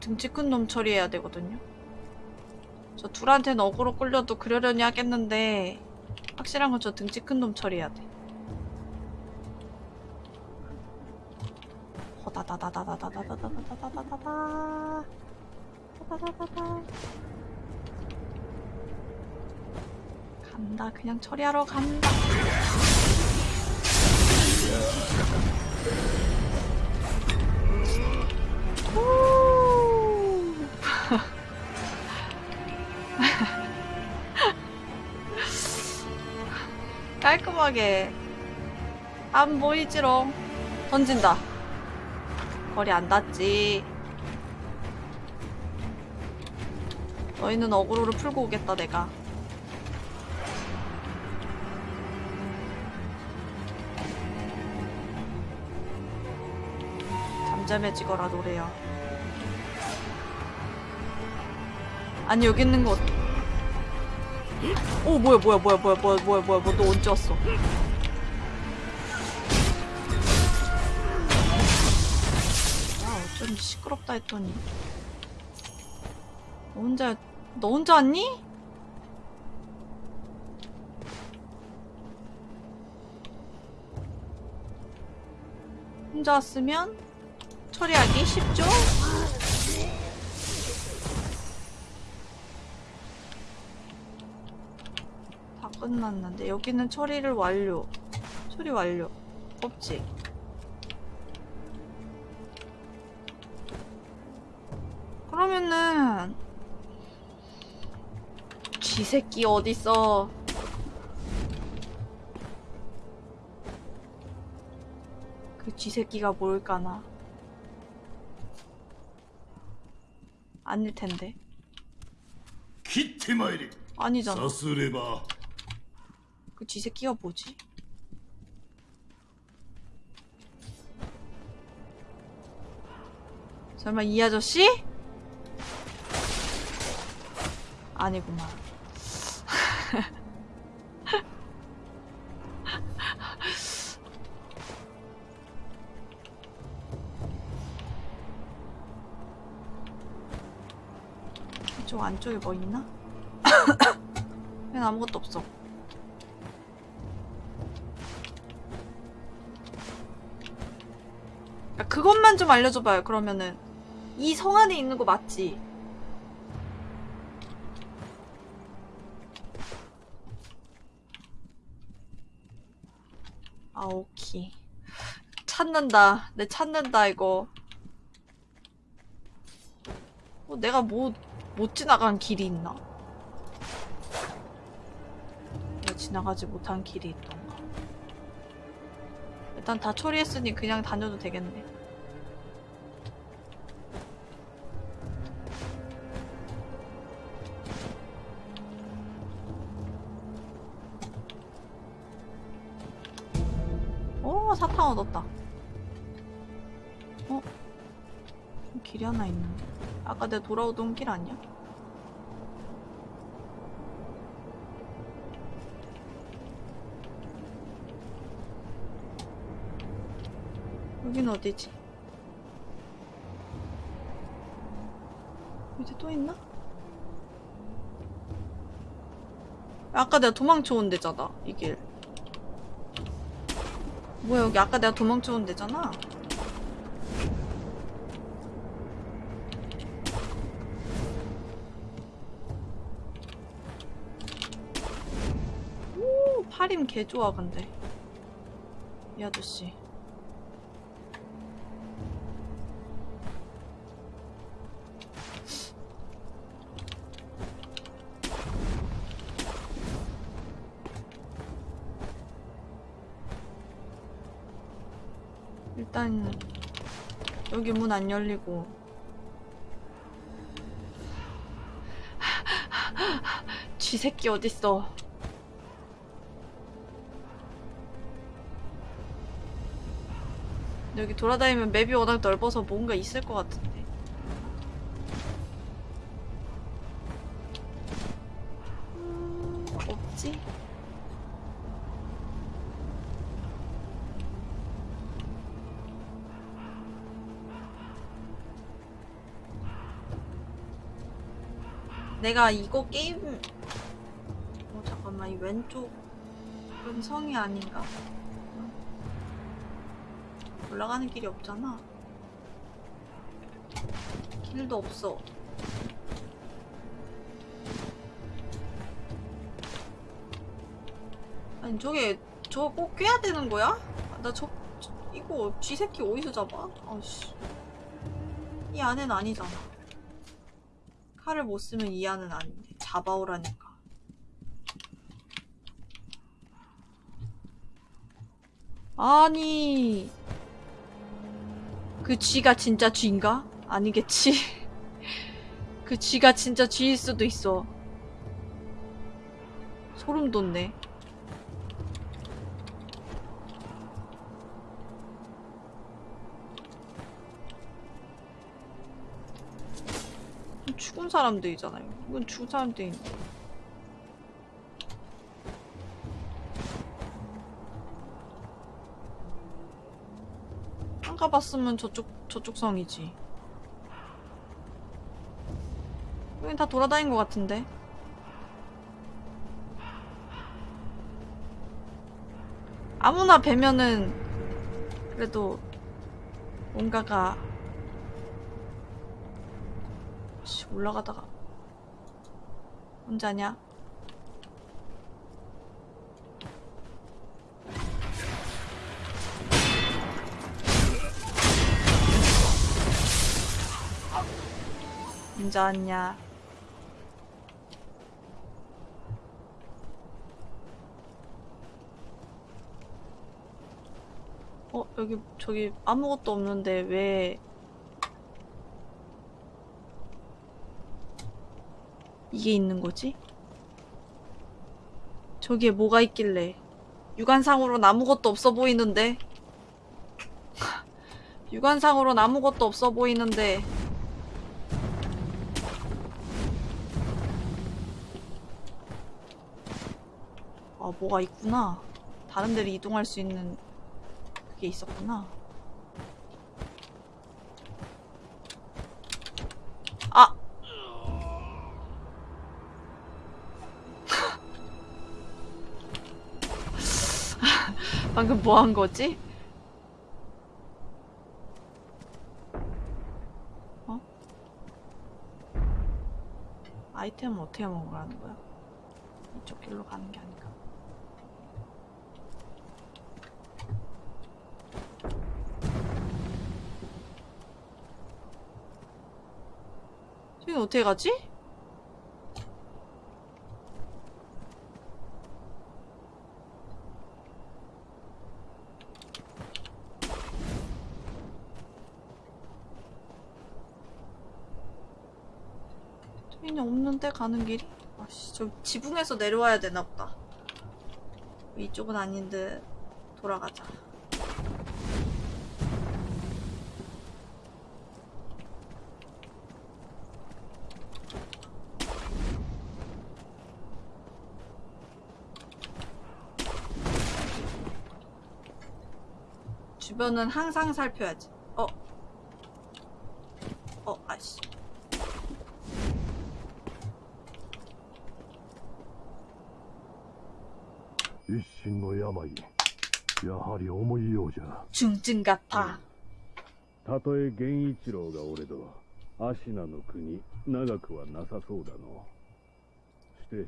등치 큰 놈 처리해야 되거든요. 저 둘한테는 어그로 끌려도 그러려니 하겠는데 확실한 건 저 등치 큰 놈 처리해야 돼. 호다다다다다다다다다다다다다다 다다다다다 간다 그냥 처리하러 간다 후. 깔끔하게. 안 보이지롱. 던진다. 거리 안 닿지. 너희는 어그로를 풀고 오겠다 내가. 잠잠해지거라 노래야 아니 여기 있는 거 오 뭐야 뭐야 뭐야 뭐야 뭐야 뭐야 뭐야 뭐너 언제 왔어 야 어쩐지 시끄럽다 했더니 너 혼자 너 혼자 왔니? 혼자 왔으면 처리하기 쉽죠? 다 끝났는데 여기는 처리를 완료. 처리 완료. 없지? 그러면은 쥐새끼 어딨어? 그 쥐새끼가 뭘까나? 아닐텐데. 아니잖아. 그 쥐새끼가 뭐지? 설마 이 아저씨? 아니구만. 이쪽 안쪽에 뭐 있나? 웬 아무것도 없어. 야, 그것만 좀 알려줘봐요. 그러면은 이 성 안에 있는 거 맞지? 아 오케이. 찾는다. 내 찾는다 이거. 어, 내가 뭐 못 지나간 길이 있나? 내가 지나가지 못한 길이 있던가. 일단 다 처리했으니 그냥 다녀도 되겠네. 얻었다. 어? 길이 하나 있는데. 아까 내가 돌아오던 길 아니야? 여긴 어디지? 밑에 또 있나? 아까 내가 도망쳐 온 데잖아, 이 길. 뭐야, 여기 아까 내가 도망쳐 온 데잖아? 오, 팔임 개 좋아, 근데. 이 아저씨. 여기 문 안 열리고. 쥐새끼 어딨어? 여기 돌아다니면 맵이 워낙 넓어서 뭔가 있을 것 같은데 내가 이거 게임 어 잠깐만 이 왼쪽은 성이 아닌가? 올라가는 길이 없잖아. 길도 없어. 아니 저게 저거 꼭 꿰야 되는 거야? 나저 이거 쥐새끼 어디서 잡아? 아씨. 이 안엔 아니잖아 칼을 못 쓰면 이 안은 아닌데. 잡아오라니까. 아니. 그 쥐가 진짜 쥐인가? 아니겠지. 그 쥐가 진짜 쥐일 수도 있어. 소름 돋네 사람들이잖아요. 이건 죽은 사람들이. 안 가봤으면 저쪽 저쪽 성이지. 여긴 다 돌아다닌 것 같은데. 아무나 뵈면은 그래도 뭔가가 씨, 올라가다가 혼자냐? 혼자 왔냐? 어 여기 저기 아무것도 없는데 왜 이게 있는 거지? 저기에 뭐가 있길래 육안상으로는 아무것도 없어 보이는데? 육안상으로는 아무것도 없어 보이는데? 아 뭐가 있구나. 다른 데로 이동할 수 있는 그게 있었구나 방금 뭐 한 거지? 어? 아이템은 어떻게 먹으라는 거야? 이쪽 길로 가는 게 아닌가? 저기 어떻게 가지? 여기는 없는데 가는 길이? 아씨 저 지붕에서 내려와야 되나 보다. 이쪽은 아닌데 돌아가자. 주변은 항상 살펴야지. ゃ 중증 같아. たとえ源一郎がおれど芦名の国長くはなさそうだのして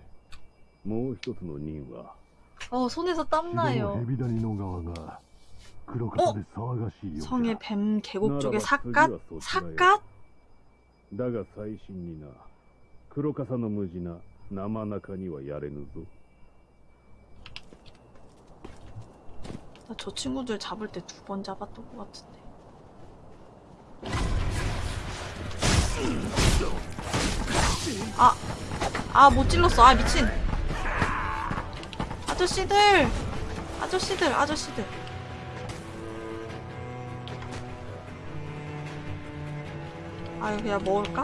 もう一つの任は 어, 손에서 城 땀 の 나요. 蛇谷の側が黒笠で騒がしいようじゃ 성의 뱀 계곡 쪽에 나라가 삿갓? 그리와 쏟아야. 삿갓? だが最新にな黒笠の無事な生中にはやれぬぞ 나 저 친구들 잡을 때 두 번 잡았던 것 같은데. 아, 아, 못 찔렀어. 아, 미친. 아저씨들! 아저씨들, 아저씨들. 아, 이거 그냥 먹을까?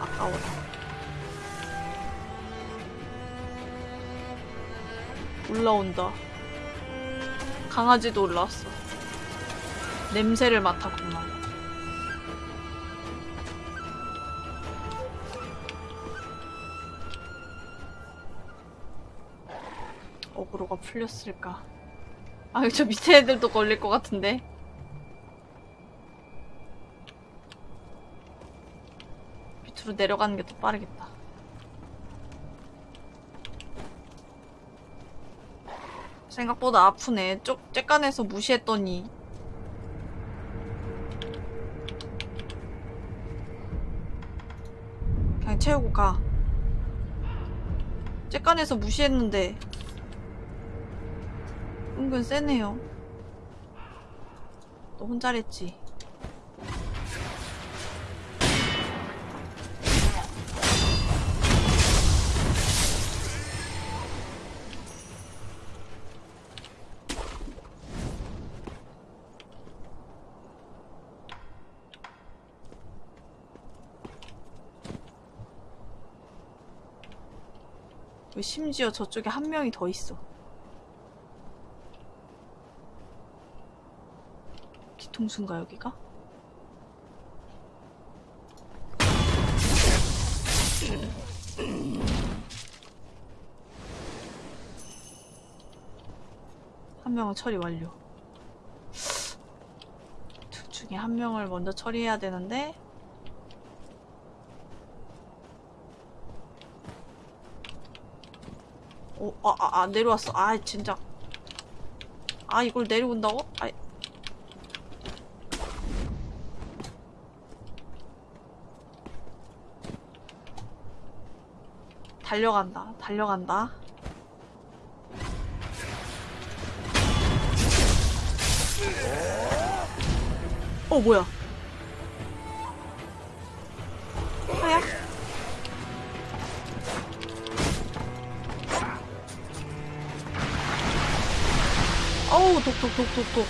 아까워. 올라온다. 강아지도 올라왔어. 냄새를 맡았구만. 어그로가 풀렸을까? 아, 저 밑에 애들도 걸릴 것 같은데? 밑으로 내려가는 게 더 빠르겠다. 생각보다 아프네. 쪽, 쬐깐해서 무시했더니. 그냥 채우고 가. 쬐깐해서 무시했는데. 은근 세네요. 너 혼자랬지. 심지어 저쪽에 한 명이 더 있어. 뒤통수인가 여기가? 한 명은 처리 완료. 둘 중에 한 명을 먼저 처리해야 되는데 오, 아, 아, 아, 내려왔어. 아, 진짜. 아, 이걸 내려온다고? 아, 달려간다. 달려간다. 어, 뭐야? 독.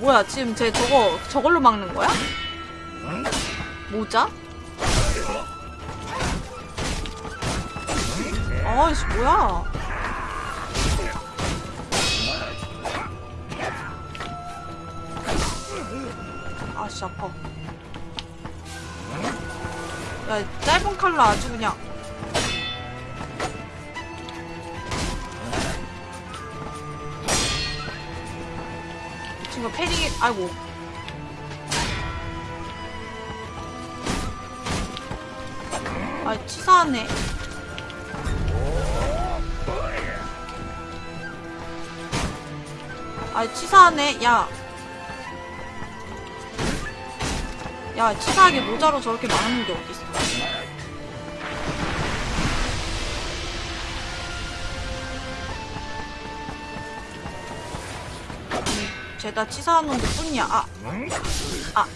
뭐야, 지금 쟤 저거, 저걸로 막는 거야? 모자? 아이씨, 뭐야. 아씨, 아파. 야, 짧은 칼로 아주 그냥. 이 친구 패딩이, 아이고. 아, 치사하네. 아, 치사하네. 야. 야, 치사하게 모자로 저렇게 막는 게 어딨어. 내가 치사한 놈들 뿐이야. 아, 아.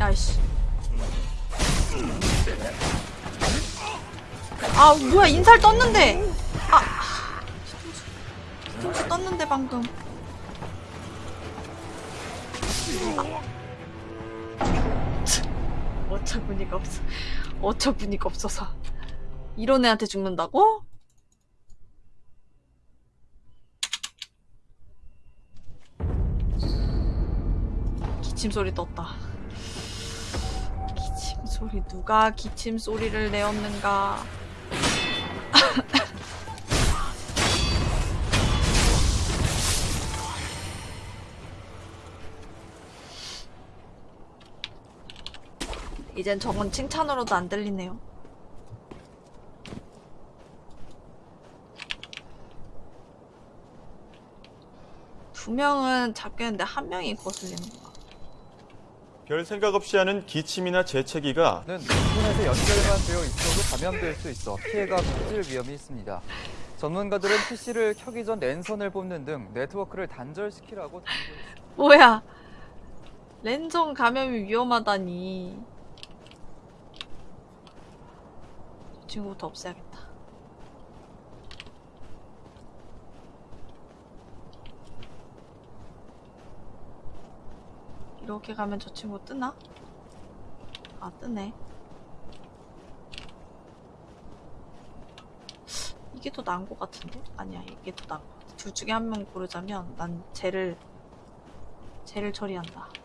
야이씨. 아 뭐야 인살 떴는데. 어처구니가 없어서. 이런 애한테 죽는다고? 기침 소리 떴다. 기침 소리 누가 기침 소리를 내었는가? 이젠 저건 칭찬으로도 안 들리네요. 두 명은 잡겠는데 한 명이 거슬리는 거야. 별 생각 없이 하는 기침이나 재채기가 는 인터넷에 연결만 되어 있어도 감염될 수 있어 피해가 커질 위험이 있습니다. 전문가들은 PC를 켜기 전 랜선을 뽑는 등 네트워크를 단절시키라고 당부했습니다. 뭐야? 랜선 감염이 위험하다니. 저 친구부터 없애야겠다. 이렇게 가면 저 친구 뜨나? 아, 뜨네. 이게 더 나은 것 같은데? 아니야, 이게 더 나은 것 같아. 둘 중에 한 명 고르자면 난 쟤를 쟤를 처리한다.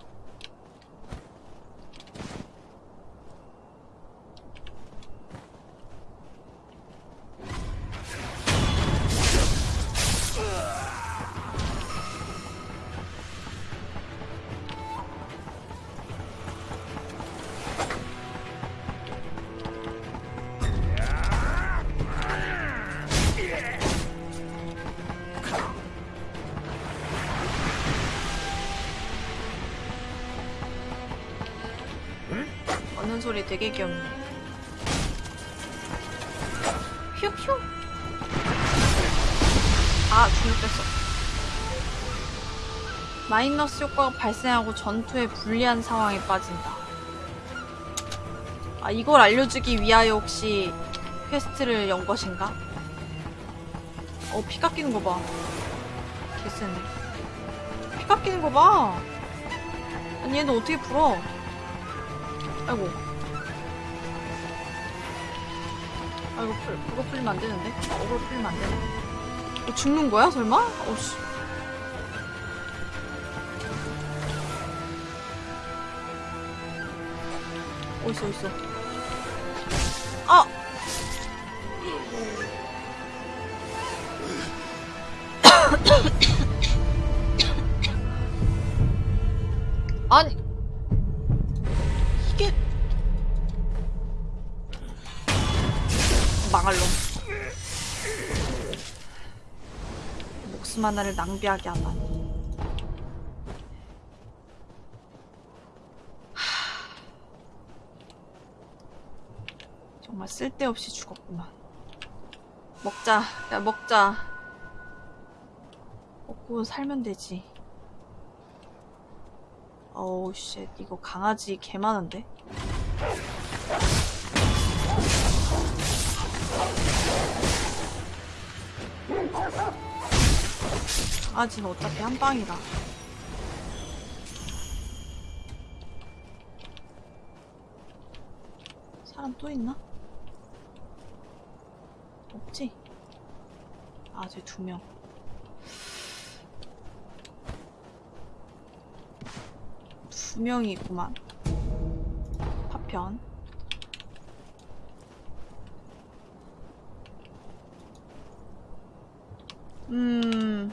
되게 귀엽네. 휴휴. 아, 중력 뺐어. 마이너스 효과가 발생하고 전투에 불리한 상황에 빠진다. 아, 이걸 알려주기 위하여 혹시 퀘스트를 연 것인가? 어, 피 깎이는 거 봐. 개쎄네. 피 깎이는 거 봐. 아니, 얘는 어떻게 풀어? 아이고. 이고, 풀, 그거 풀리면 안 되는데? 어그로 풀리면 안 되네. 어, 죽는 거야, 설마? 어씨. 어딨어, 어딨어. 하나를 낭비하게 하다니 하... 정말 쓸데없이 죽었구만 먹자. 야 먹자. 먹고 살면 되지. 어우 쉣. 이거 강아지 개 많은데 아지는 어차피 한 방이라 사람 또 있나? 없지? 아, 쟤 두 명. 두 명이 있구만. 파편. 음.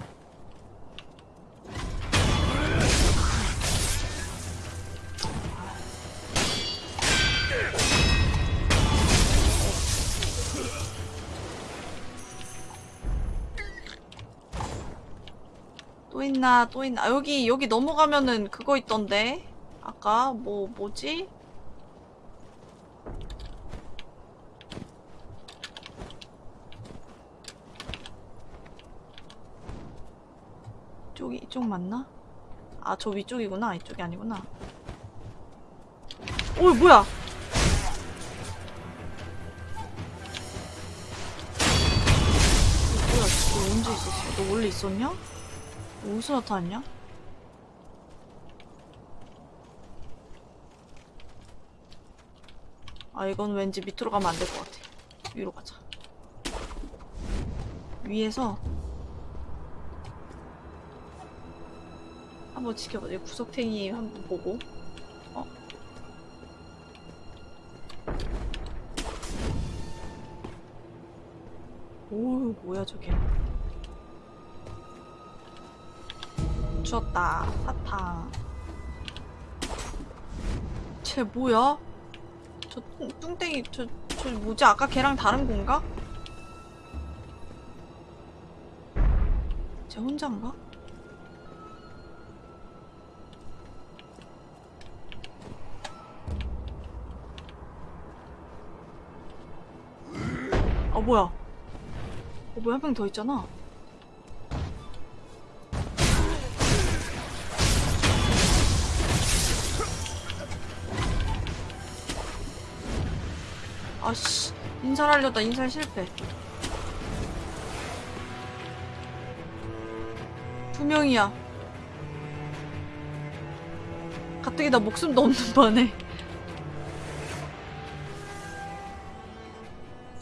있나 또 있나 여기 여기 넘어가면은 그거 있던데 아까 뭐 뭐지? 이쪽이 이쪽 맞나? 아 저 위쪽이구나 이쪽이 아니구나 오 뭐야 뭐야 너 언제 있었어? 너 원래 있었냐? 너 어디서 나타났냐? 아 이건 왠지 밑으로 가면 안 될 것 같아. 위로 가자. 위에서 한번 지켜보자 구석탱이 한번 보고. 어? 오 뭐야 저게 주었다 사탕 쟤 뭐야? 저 뚱- 뚱땡이 저, 저 뭐지 아까 걔랑 다른 건가? 쟤 혼자인가? 아 뭐야 어 뭐야 한 명 더 있잖아 아씨 인살하려다 인살 실패 두 명이야 가뜩이나 목숨도 없는 반에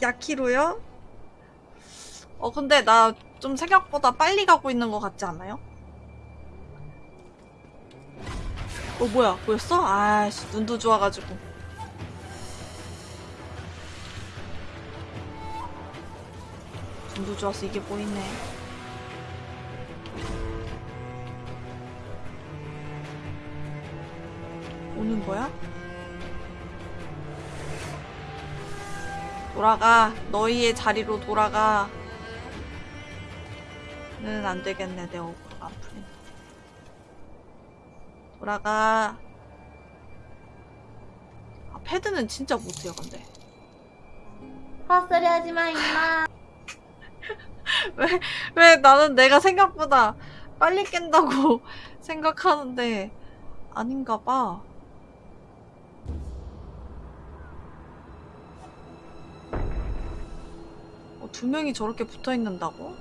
야키로요? 어 근데 나 좀 생각보다 빨리 가고 있는 것 같지 않아요? 어 뭐야 보였어? 아씨 눈도 좋아가지고 눈도 좋아서 이게 보이네. 오는 거야? 돌아가. 너희의 자리로 돌아가. 는 안되겠네 내안 풀린다 돌아가. 아 패드는 진짜 못해요 근데. 헛소리 하지 마, 임마. 왜, 왜 나는 내가 생각보다 빨리 깬다고 생각하는데 아닌가 봐. 어, 두 명이 저렇게 붙어 있는다고?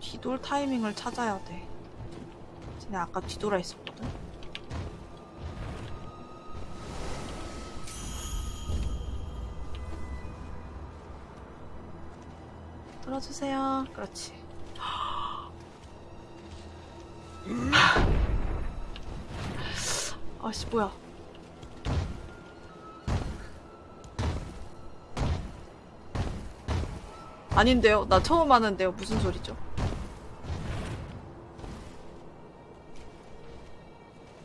뒤돌 타이밍을 찾아야 돼. 쟤네 아까 뒤돌아 있었거든. 주세요. 그렇지. 아씨 뭐야? 아닌데요? 나 처음 하는데요. 무슨 소리죠?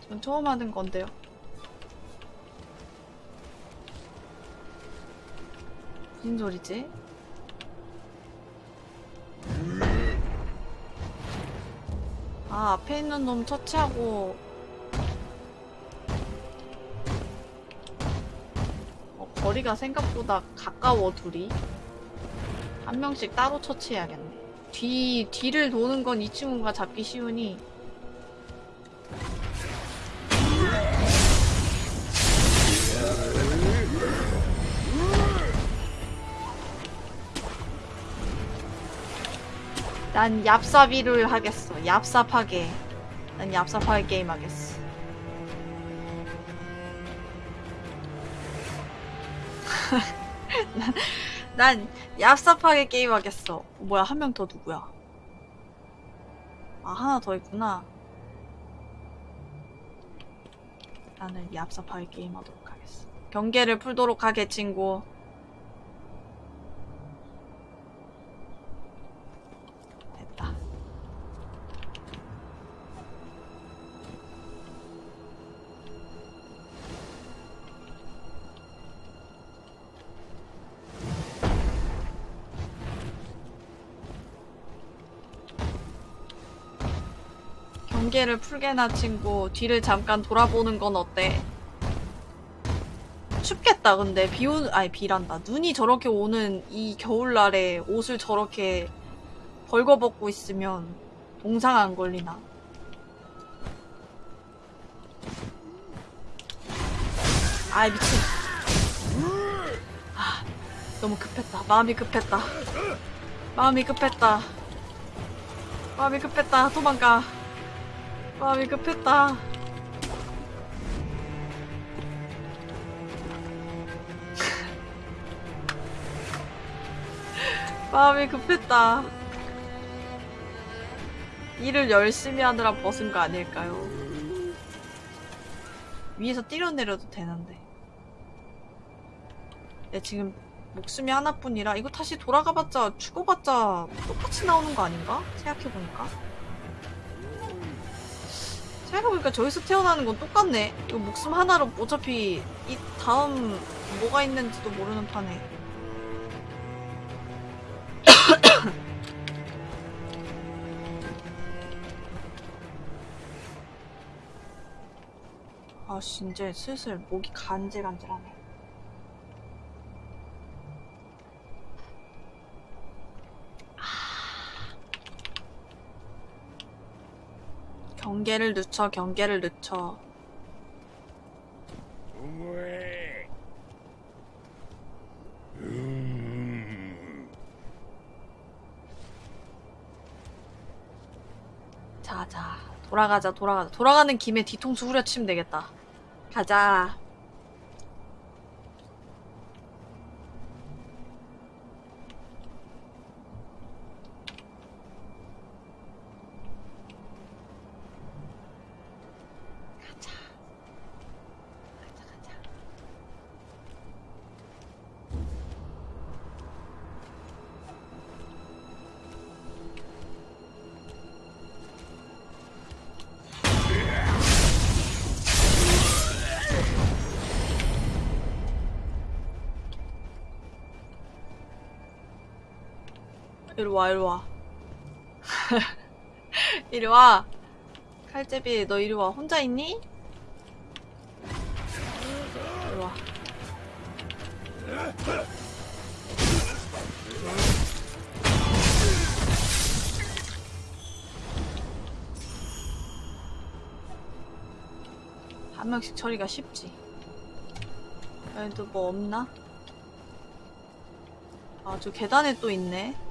전 처음 하는 건데요. 무슨 소리지? 아, 앞에 있는 놈 처치하고. 어, 거리가 생각보다 가까워, 둘이. 한 명씩 따로 처치해야겠네. 뒤, 뒤를 도는 건 이 친구가 잡기 쉬우니. 난 얍삽이를 하겠어. 얍삽하게. 난 얍삽하게 게임 하겠어. 난, 난 얍삽하게 게임 하겠어. 뭐야, 한 명 더 누구야? 아, 하나 더 있구나. 나는 얍삽하게 게임 하도록 하겠어. 경계를 풀도록 하게, 친구. 경계를 풀게나 친구 뒤를 잠깐 돌아보는 건 어때? 춥겠다 근데 비 오는 아니 비란다 눈이 저렇게 오는 이 겨울날에 옷을 저렇게 벌거벗고 있으면 동상 안 걸리나? 아이 미친. 아, 너무 급했다. 마음이 급했다. 마음이 급했다. 마음이 급했다. 도망가. 마음이 급했다. 마음이 급했다. 일을 열심히 하느라 벗은 거 아닐까요? 위에서 뛰어내려도 되는데. 내 지금 목숨이 하나뿐이라 이거 다시 돌아가봤자 죽어봤자 똑같이 나오는 거 아닌가? 생각해보니까. 생각해보니까 저기서 태어나는 건 똑같네. 이거 목숨 하나로 어차피 이 다음 뭐가 있는지도 모르는 판에. 아씨 이제 슬슬 목이 간질간질하네. 경계를 늦춰 경계를 늦춰. 자자. 돌아가자 돌아가자. 돌아가는 김에 뒤통수 후려치면 되겠다. 가자 이리 와, 이리 와. 이리 와. 칼제비, 너 이리 와. 혼자 있니? 이리 와. 한 명씩 처리가 쉽지. 여기도 뭐 없나? 아, 저 계단에 또 있네.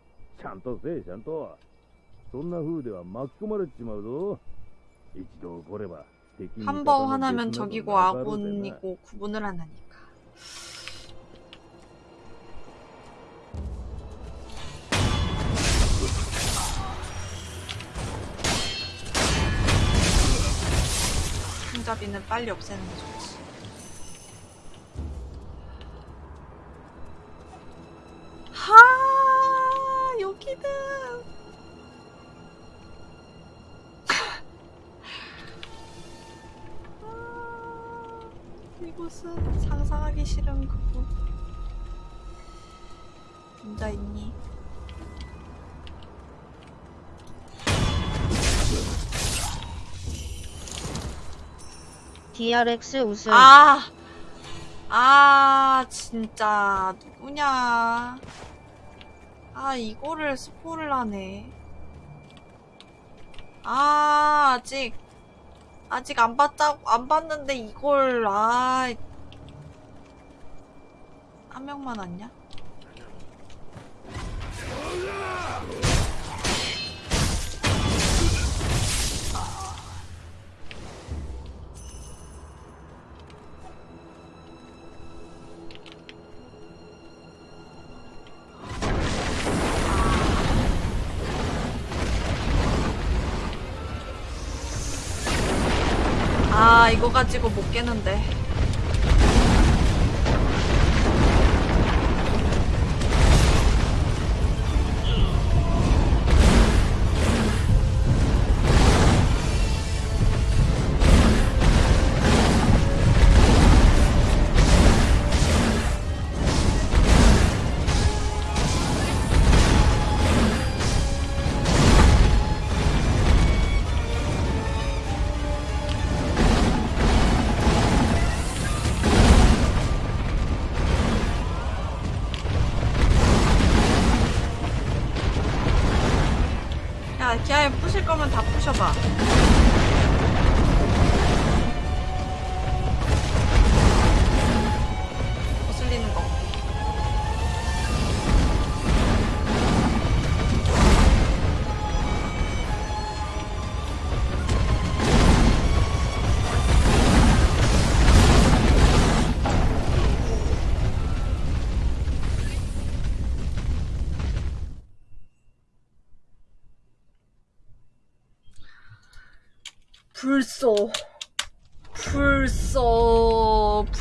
ちゃんとせえちゃんとそんな風では巻き込まれちまうぞ一度起これば敵味方の 한 번 하나면 別など 적이고 なかろうでな 아군이고 구분을 안 하니까. 손잡이는 빨리 없애는 게 좋지. 이곳은 상상하기 싫은 그곳. 혼자 있니? DRX 우승. 아, 아, 진짜 누구냐? 아, 이거를 스포를 하네. 아, 아직 아직 안 봤다 안 봤는데 이걸 아. 한 명만 왔냐? 깨는데.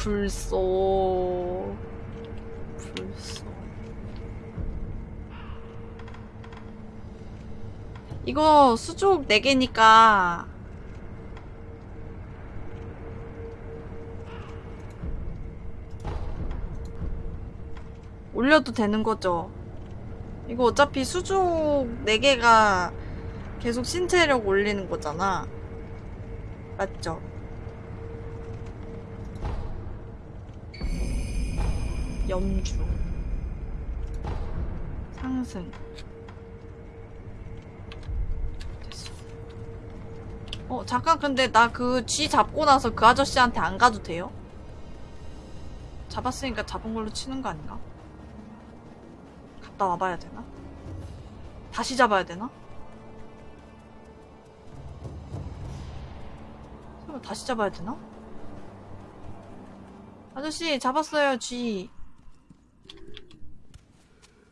불쏘. 불쏘. 이거 수족 4개니까 올려도 되는 거죠. 이거 어차피 수족 4개가 계속 신체력 올리는 거잖아. 맞죠? 염주 상승 됐어 어 잠깐 근데 나 그 쥐 잡고 나서 그 아저씨한테 안 가도 돼요? 잡았으니까 잡은 걸로 치는 거 아닌가? 갔다 와봐야 되나? 다시 잡아야 되나? 설마 다시 잡아야 되나? 아저씨 잡았어요 쥐.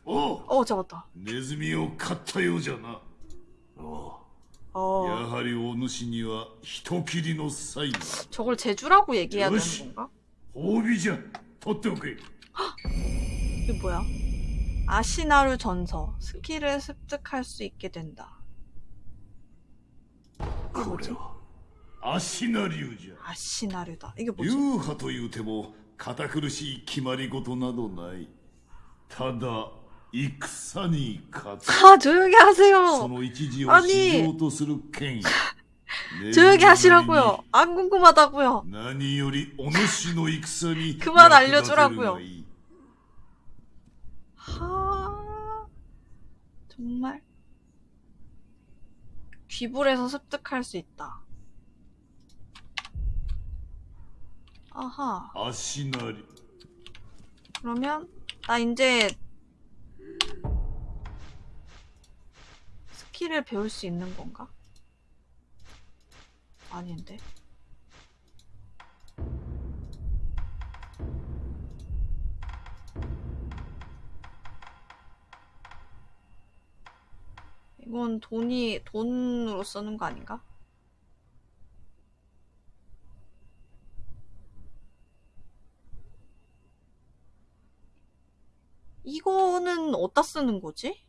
おう 어 잡았다. ネズミを飼ったようじゃなおう 어 やはりお主には人斬りの才が 저걸 제주라고 얘기해야 되는 요시. 건가? 褒美じゃ取っておけ 이게 뭐야? 아시나루 전서 스킬을 습득할 수 있게 된다. 이게 こ 뭐지? れは足な流じゃ 아시나루다. 이게 뭐지? 流派というても堅苦しい決まり事などないただ戦に勝つ 아 조용히 하세요. 아니 조용히 하시라고요. 안 궁금하다고요. 그만 알려주라고요. 하 정말 귀불에서 습득할 수 있다. 아하. 그러면 나 이제 스킬을 배울 수 있는 건가? 아닌데. 이건 돈이 돈으로 쓰는 거 아닌가? 이거는 어디다 쓰는 거지?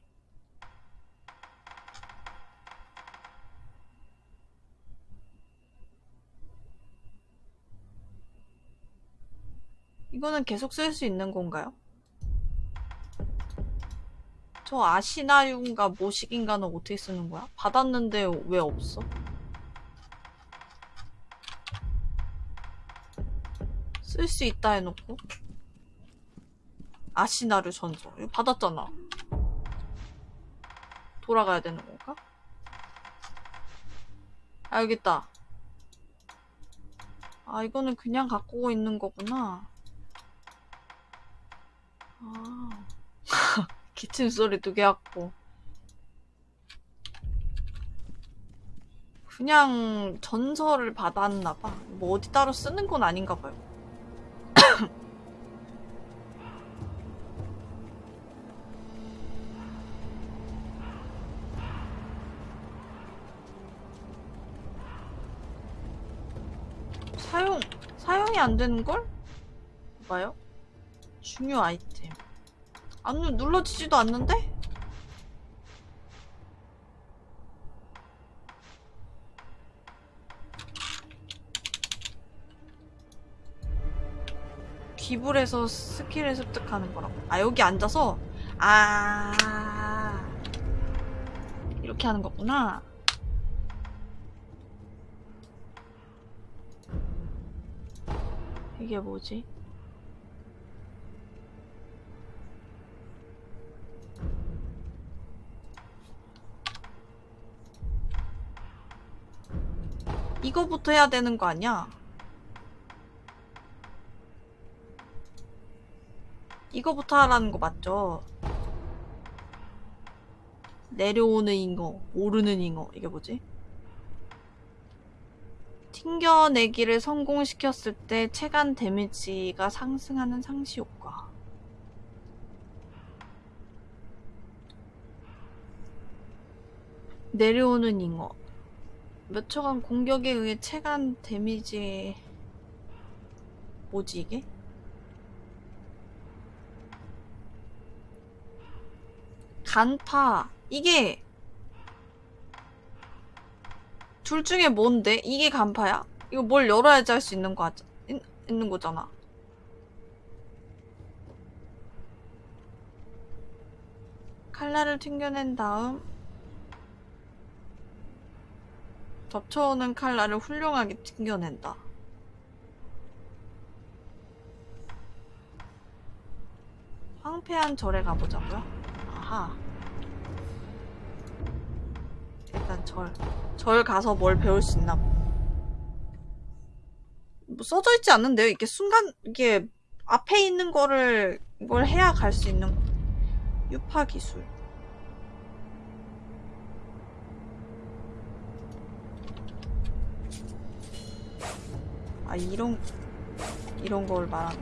이거는 계속 쓸 수 있는 건가요? 저 아시나윤가 모식인가는 어떻게 쓰는 거야? 받았는데 왜 없어? 쓸 수 있다 해놓고 아시나르 전서 이거 받았잖아 돌아가야 되는 건가? 있다 아 이거는 그냥 갖고 있는 거구나 아 기침 소리 두개 갖고 그냥 전설을 받았나 봐 뭐 어디 따로 쓰는 건 아닌가 봐요 사용 사용이 안 되는 걸? 봐요. 중요 아이템. 안 누- 눌러지지도 않는데? 기불에서 스킬을 습득하는 거라고. 아 여기 앉아서 아 이렇게 하는 거구나. 이게 뭐지? 이거부터 해야 되는 거 아니야? 이거부터 하라는 거 맞죠? 내려오는 잉어, 오르는 잉어. 이게 뭐지? 튕겨내기를 성공시켰을 때 체감 데미지가 상승하는 상시 효과. 내려오는 잉어. 몇 초간 공격에 의해 체감 데미지 뭐지 이게? 간파 이게 둘 중에 뭔데? 이게 간파야? 이거 뭘 열어야지 할 수 있는 거 하자, 있, 있는 거잖아. 칼날을 튕겨낸 다음 덮쳐오는 칼날을 훌륭하게 튕겨낸다. 황폐한 절에 가보자고요? 아하. 일단 절. 절 가서 뭘 배울 수 있나 보. 뭐 써져 있지 않는데요? 이게 순간, 이게 앞에 있는 거를 뭘 해야 갈 수 있는 거. 유파 기술. 아 이런 이런 걸 말하는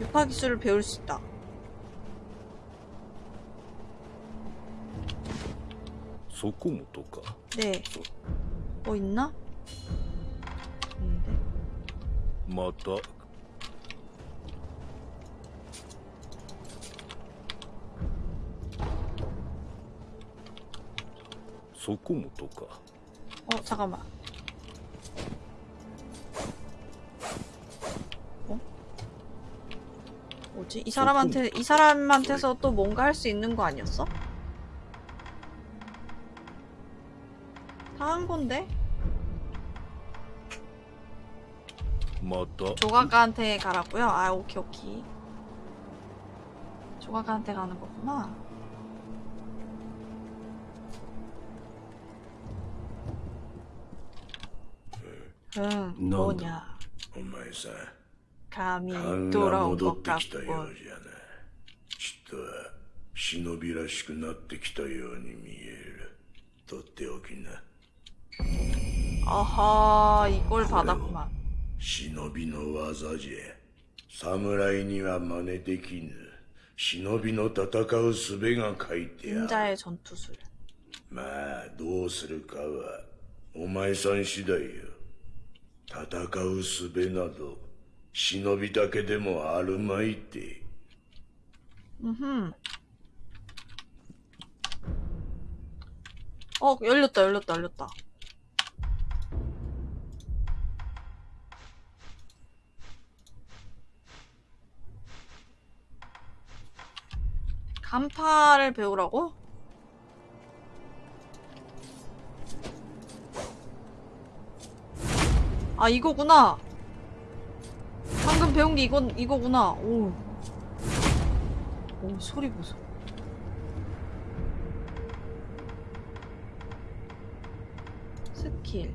유파 기술을 배울 수 있다 소코모토가 네. 뭐 있나? 근데 맞다. 소코모토가 어 잠깐만 뭐지? 이 사람한테, 이 사람한테서 또 뭔가 할 수 있는 거 아니었어? 다한 건데? また 조각가한테 가라고요? 아, 오케이, 오케이. 조각가한테 가는 거구나. 응, 뭐냐. お前さん 감히 勘が 돌아온 戻 것 ってきたよ 같군. うじゃなちっとは忍びらしくなってきたように見えるとっておきな 아하, 이걸 받았구만. 忍びの技じゃ侍には真似できぬ忍びの戦う術が書いてある 인자의 전투술. まあどうするかはお前さん次第よ戦う術など 忍びだけでもあるまいて 음흠. 어, 열렸다, 열렸다, 열렸다. 간파를 배우라고? 아, 이거구나. 방금 배운 게 이건, 이거구나. 오. 오, 소리 보소. 스킬.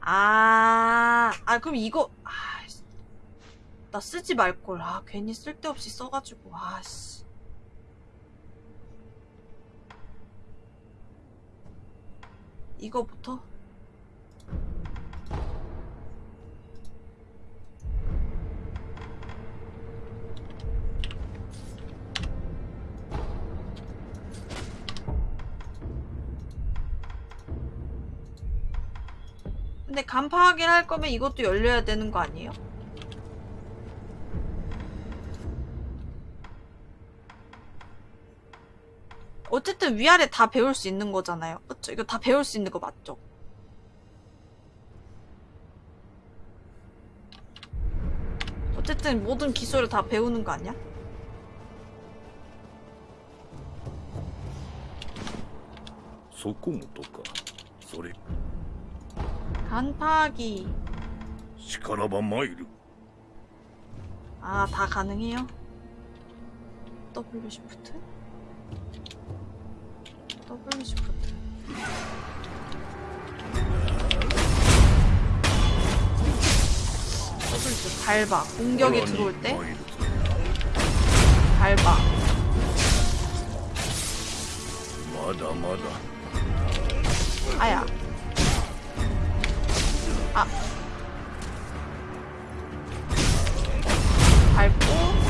아, 아, 그럼 이거, 아, 씨. 나 쓰지 말걸. 아, 괜히 쓸데없이 써가지고, 아, 씨. 이거부터? 간파 확인할 거면 이것도 열려야 되는 거 아니에요? 어쨌든 위아래 다 배울 수 있는 거잖아요. 그쵸? 이거 다 배울 수 있는 거 맞죠? 어쨌든 모든 기술을 다 배우는 거 아니야? 소코모토가 소리 단파기. 시카라바 마이르. 아, 다 가능해요? W 시프트? W 시프트. W 시프트 밟아. 공격이 들어올 때 밟아 아야.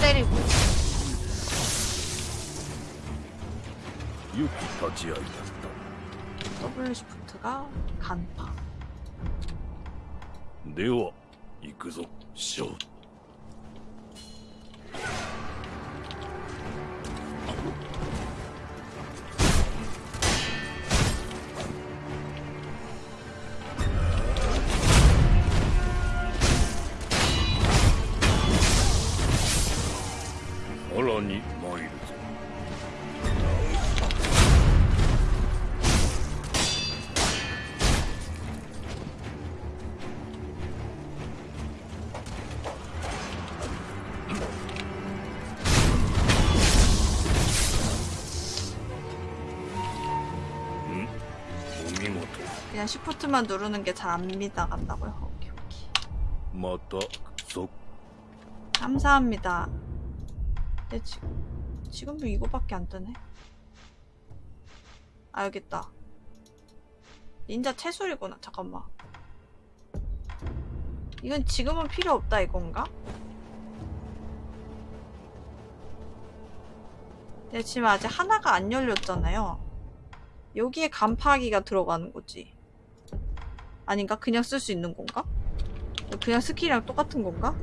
때리고. 良き立ち会いだった W 시프트가 간파. では行くぞショー 쉬프트만 누르는 게 잘 안 믿어간다고요. 오케이 오케이. 맞다. 쏙. 감사합니다. 근데 지금 지금도 이거밖에 안 뜨네. 아 여기 있다. 닌자 채술이구나. 잠깐만. 이건 지금은 필요 없다 이건가? 근데 지금 아직 하나가 안 열렸잖아요. 여기에 간파기가 들어가는 거지. 아닌가? 그냥 쓸 수 있는 건가? 그냥 스킬이랑 똑같은 건가?